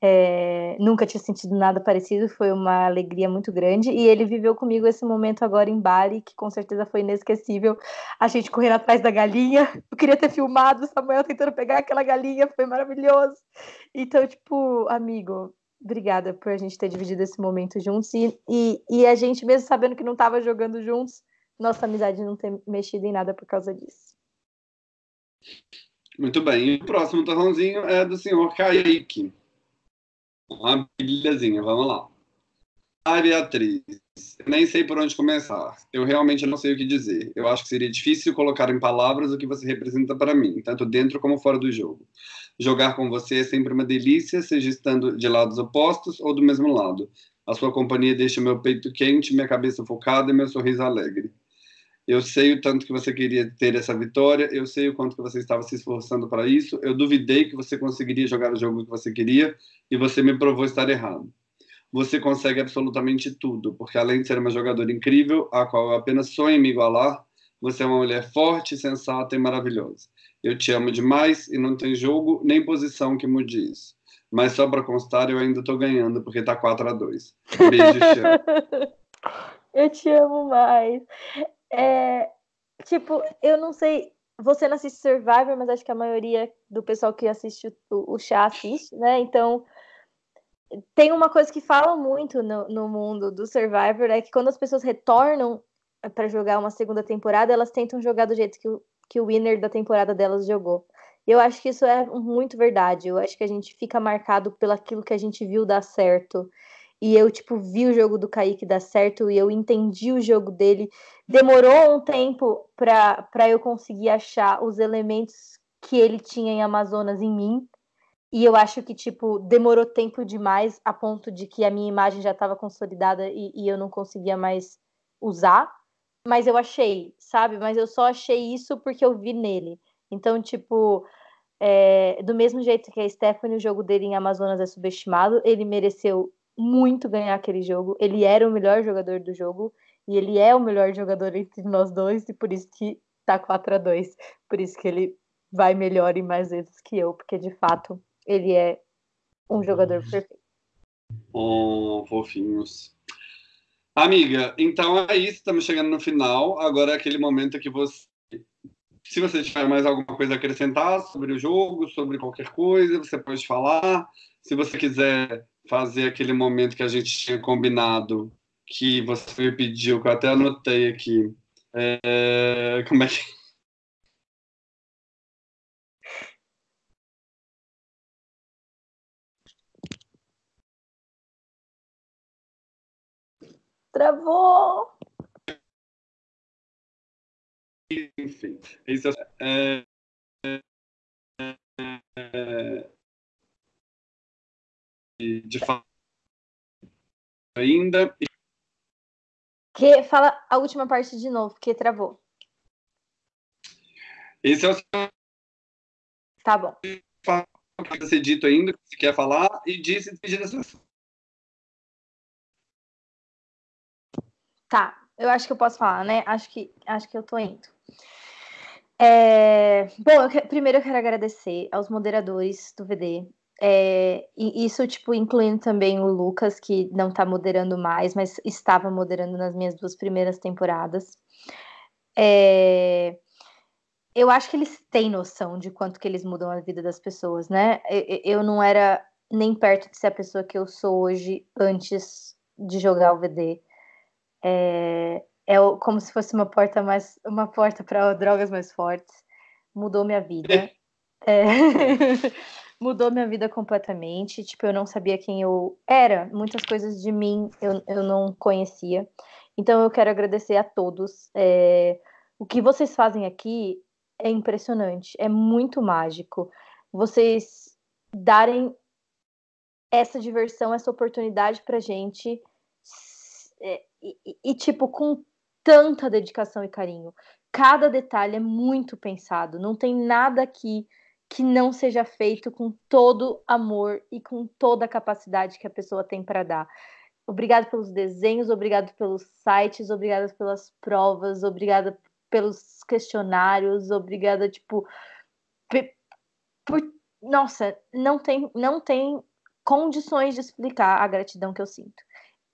É, nunca tinha sentido nada parecido, foi uma alegria muito grande. E ele viveu comigo esse momento agora em Bali, que com certeza foi inesquecível. A gente correndo atrás da galinha. Eu queria ter filmado o Samuel tentando pegar aquela galinha, foi maravilhoso. Então, tipo, amigo, obrigada por a gente ter dividido esse momento juntos. E, e, e a gente, mesmo sabendo que não estava jogando juntos, nossa amizade não ter mexido em nada por causa disso. Muito bem. E o próximo torrãozinho é do senhor Kaique. Uma pilhazinha, vamos lá. Ai, Beatriz, nem sei por onde começar. Eu realmente não sei o que dizer. Eu acho que seria difícil colocar em palavras o que você representa para mim, tanto dentro como fora do jogo. Jogar com você é sempre uma delícia, seja estando de lados opostos ou do mesmo lado. A sua companhia deixa meu peito quente, minha cabeça focada e meu sorriso alegre. Eu sei o tanto que você queria ter essa vitória, eu sei o quanto que você estava se esforçando para isso. Eu duvidei que você conseguiria jogar o jogo que você queria e você me provou estar errado. Você consegue absolutamente tudo, porque além de ser uma jogadora incrível, a qual eu apenas sonho me igualar, você é uma mulher forte, sensata e maravilhosa. Eu te amo demais e não tem jogo nem posição que mude isso. Mas só para constar, eu ainda estou ganhando, porque tá 4 a 2 Beijo, <laughs> eu te amo mais. É, tipo, eu não sei. Você não assiste Survivor, mas acho que a maioria do pessoal que assiste o, o chá assiste, né? Então, tem uma coisa que fala muito no, no mundo do Survivor: é que quando as pessoas retornam para jogar uma segunda temporada, elas tentam jogar do jeito que o, que o winner da temporada delas jogou. Eu acho que isso é muito verdade. Eu acho que a gente fica marcado pelo aquilo que a gente viu dar certo e eu, tipo, vi o jogo do Kaique dar certo e eu entendi o jogo dele. Demorou um tempo para eu conseguir achar os elementos que ele tinha em Amazonas em mim. E eu acho que, tipo, demorou tempo demais a ponto de que a minha imagem já estava consolidada e, e eu não conseguia mais usar. Mas eu achei, sabe? Mas eu só achei isso porque eu vi nele. Então, tipo, é, do mesmo jeito que a Stephanie, o jogo dele em Amazonas é subestimado, ele mereceu muito ganhar aquele jogo. Ele era o melhor jogador do jogo e ele é o melhor jogador entre nós dois e por isso que tá 4 a 2. Por isso que ele vai melhor e mais vezes que eu, porque de fato ele é um jogador uhum. perfeito. Oh, fofinhos. Amiga, então é isso, estamos chegando no final. Agora é aquele momento que você se você tiver mais alguma coisa a acrescentar sobre o jogo, sobre qualquer coisa, você pode falar. Se você quiser fazer aquele momento que a gente tinha combinado, que você me pediu, que eu até anotei aqui. É, como é que. Travou! Enfim, isso é, é, é, de fato ainda. Que fala a última parte de novo, que travou. Esse é o Tá bom. que ser dito ainda, que você quer falar, e disse pedir a Tá, eu acho que eu posso falar, né? Acho que, acho que eu tô indo. É... Bom, eu que... primeiro eu quero agradecer aos moderadores do VD, é, e isso, tipo, incluindo também o Lucas, que não tá moderando mais, mas estava moderando nas minhas duas primeiras temporadas. É, eu acho que eles têm noção de quanto que eles mudam a vida das pessoas, né? Eu, eu não era nem perto de ser a pessoa que eu sou hoje antes de jogar o VD. É, é como se fosse uma porta mais, uma porta para drogas mais fortes. Mudou minha vida. É. <laughs> mudou minha vida completamente. Tipo, eu não sabia quem eu era, muitas coisas de mim eu, eu não conhecia. Então, eu quero agradecer a todos. É, o que vocês fazem aqui é impressionante, é muito mágico. Vocês darem essa diversão, essa oportunidade pra gente é, e, e, tipo, com tanta dedicação e carinho. Cada detalhe é muito pensado, não tem nada aqui que não seja feito com todo amor e com toda a capacidade que a pessoa tem para dar. Obrigado pelos desenhos, obrigado pelos sites, obrigada pelas provas, obrigada pelos questionários, obrigada tipo por, nossa, não tem não tem condições de explicar a gratidão que eu sinto.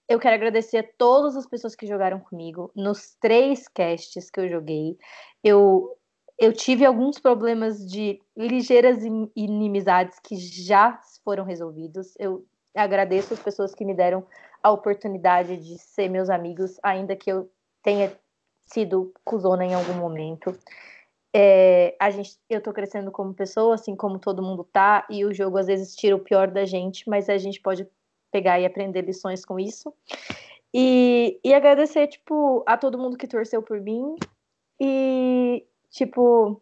Eu quero agradecer a todas as pessoas que jogaram comigo nos três casts que eu joguei. Eu eu tive alguns problemas de ligeiras inimizades que já foram resolvidos. Eu agradeço as pessoas que me deram a oportunidade de ser meus amigos, ainda que eu tenha sido cuzona em algum momento. É, a gente, eu tô crescendo como pessoa, assim como todo mundo tá, e o jogo às vezes tira o pior da gente, mas a gente pode pegar e aprender lições com isso. E, e agradecer, tipo, a todo mundo que torceu por mim. E tipo,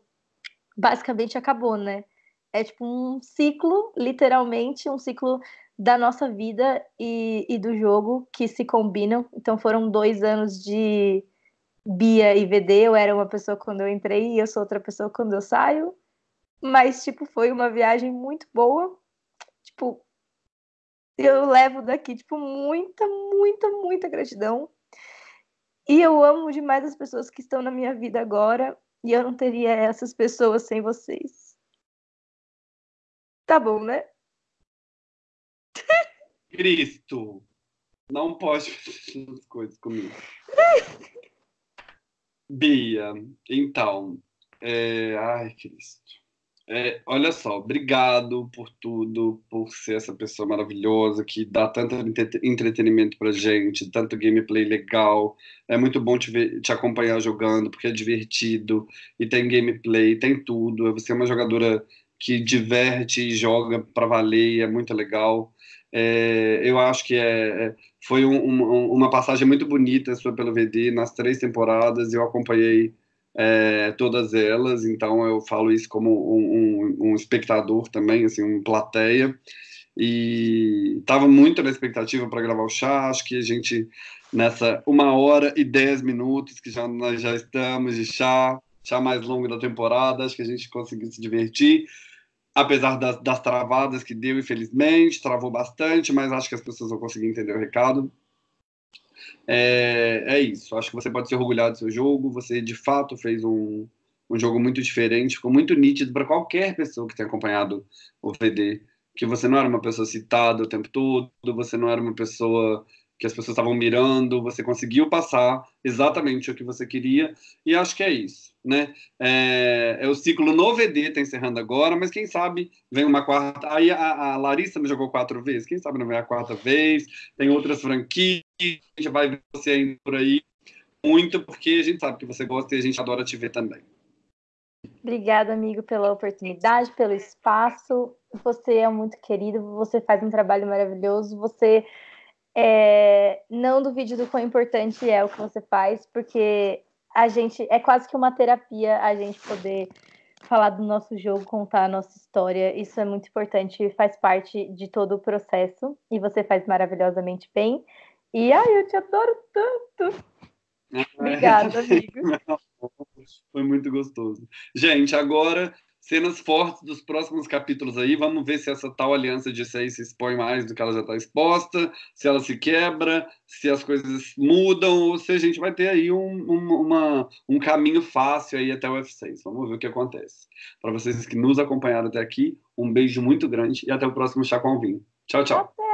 basicamente acabou, né? é tipo um ciclo, literalmente, um ciclo da nossa vida e, e do jogo que se combinam. Então foram dois anos de Bia e VD. Eu era uma pessoa quando eu entrei e eu sou outra pessoa quando eu saio. Mas, tipo, foi uma viagem muito boa. Tipo, eu levo daqui, tipo, muita, muita, muita gratidão. E eu amo demais as pessoas que estão na minha vida agora. E eu não teria essas pessoas sem vocês. Tá bom, né? Cristo, não pode fazer as coisas comigo. <laughs> Bia, então, é... ai, Cristo. É, olha só, obrigado por tudo, por ser essa pessoa maravilhosa que dá tanto entretenimento pra gente, tanto gameplay legal. É muito bom te, ver, te acompanhar jogando, porque é divertido e tem gameplay, tem tudo. Você é uma jogadora que diverte e joga para valer, é muito legal. É, eu acho que é, é foi um, um, uma passagem muito bonita sua pelo VD nas três temporadas. Eu acompanhei é, todas elas, então eu falo isso como um, um, um espectador também, assim, um plateia. E estava muito na expectativa para gravar o chá. Acho que a gente nessa uma hora e dez minutos que já nós já estamos de chá, chá mais longo da temporada, acho que a gente conseguiu se divertir apesar das, das, travadas que deu, infelizmente, travou bastante, mas acho que as pessoas vão conseguir entender o recado. É, é isso, acho que você pode ser orgulhado do seu jogo, você de fato fez um, um jogo muito diferente, ficou muito nítido para qualquer pessoa que tenha acompanhado o VD, que você não era uma pessoa citada o tempo todo, você não era uma pessoa que as pessoas estavam mirando, você conseguiu passar exatamente o que você queria, e acho que é isso, né? É, é o ciclo no VD está encerrando agora, mas quem sabe vem uma quarta. Aí a, a, Larissa me jogou quatro vezes, quem sabe não vem a quarta vez, tem outras franquias, a gente vai ver você ainda por aí muito, porque a gente sabe que você gosta e a gente adora te ver também. Obrigada, amigo, pela oportunidade, pelo espaço. Você é muito querido, você faz um trabalho maravilhoso, você é, não duvide do quão importante é o que você faz, porque a gente é quase que uma terapia a gente poder falar do nosso jogo, contar a nossa história. Isso é muito importante, faz parte de todo o processo e você faz maravilhosamente bem. E ai, eu te adoro tanto. Obrigada, amigo. <laughs> Foi muito gostoso. Gente, agora cenas fortes dos próximos capítulos aí. Vamos ver se essa tal aliança de seis se expõe mais do que ela já está exposta, se ela se quebra, se as coisas mudam, ou se a gente vai ter aí um, um, uma, um caminho fácil aí até o F6. Vamos ver o que acontece. Para vocês que nos acompanharam até aqui, um beijo muito grande e até o próximo Chá com Vinho. Tchau, tchau.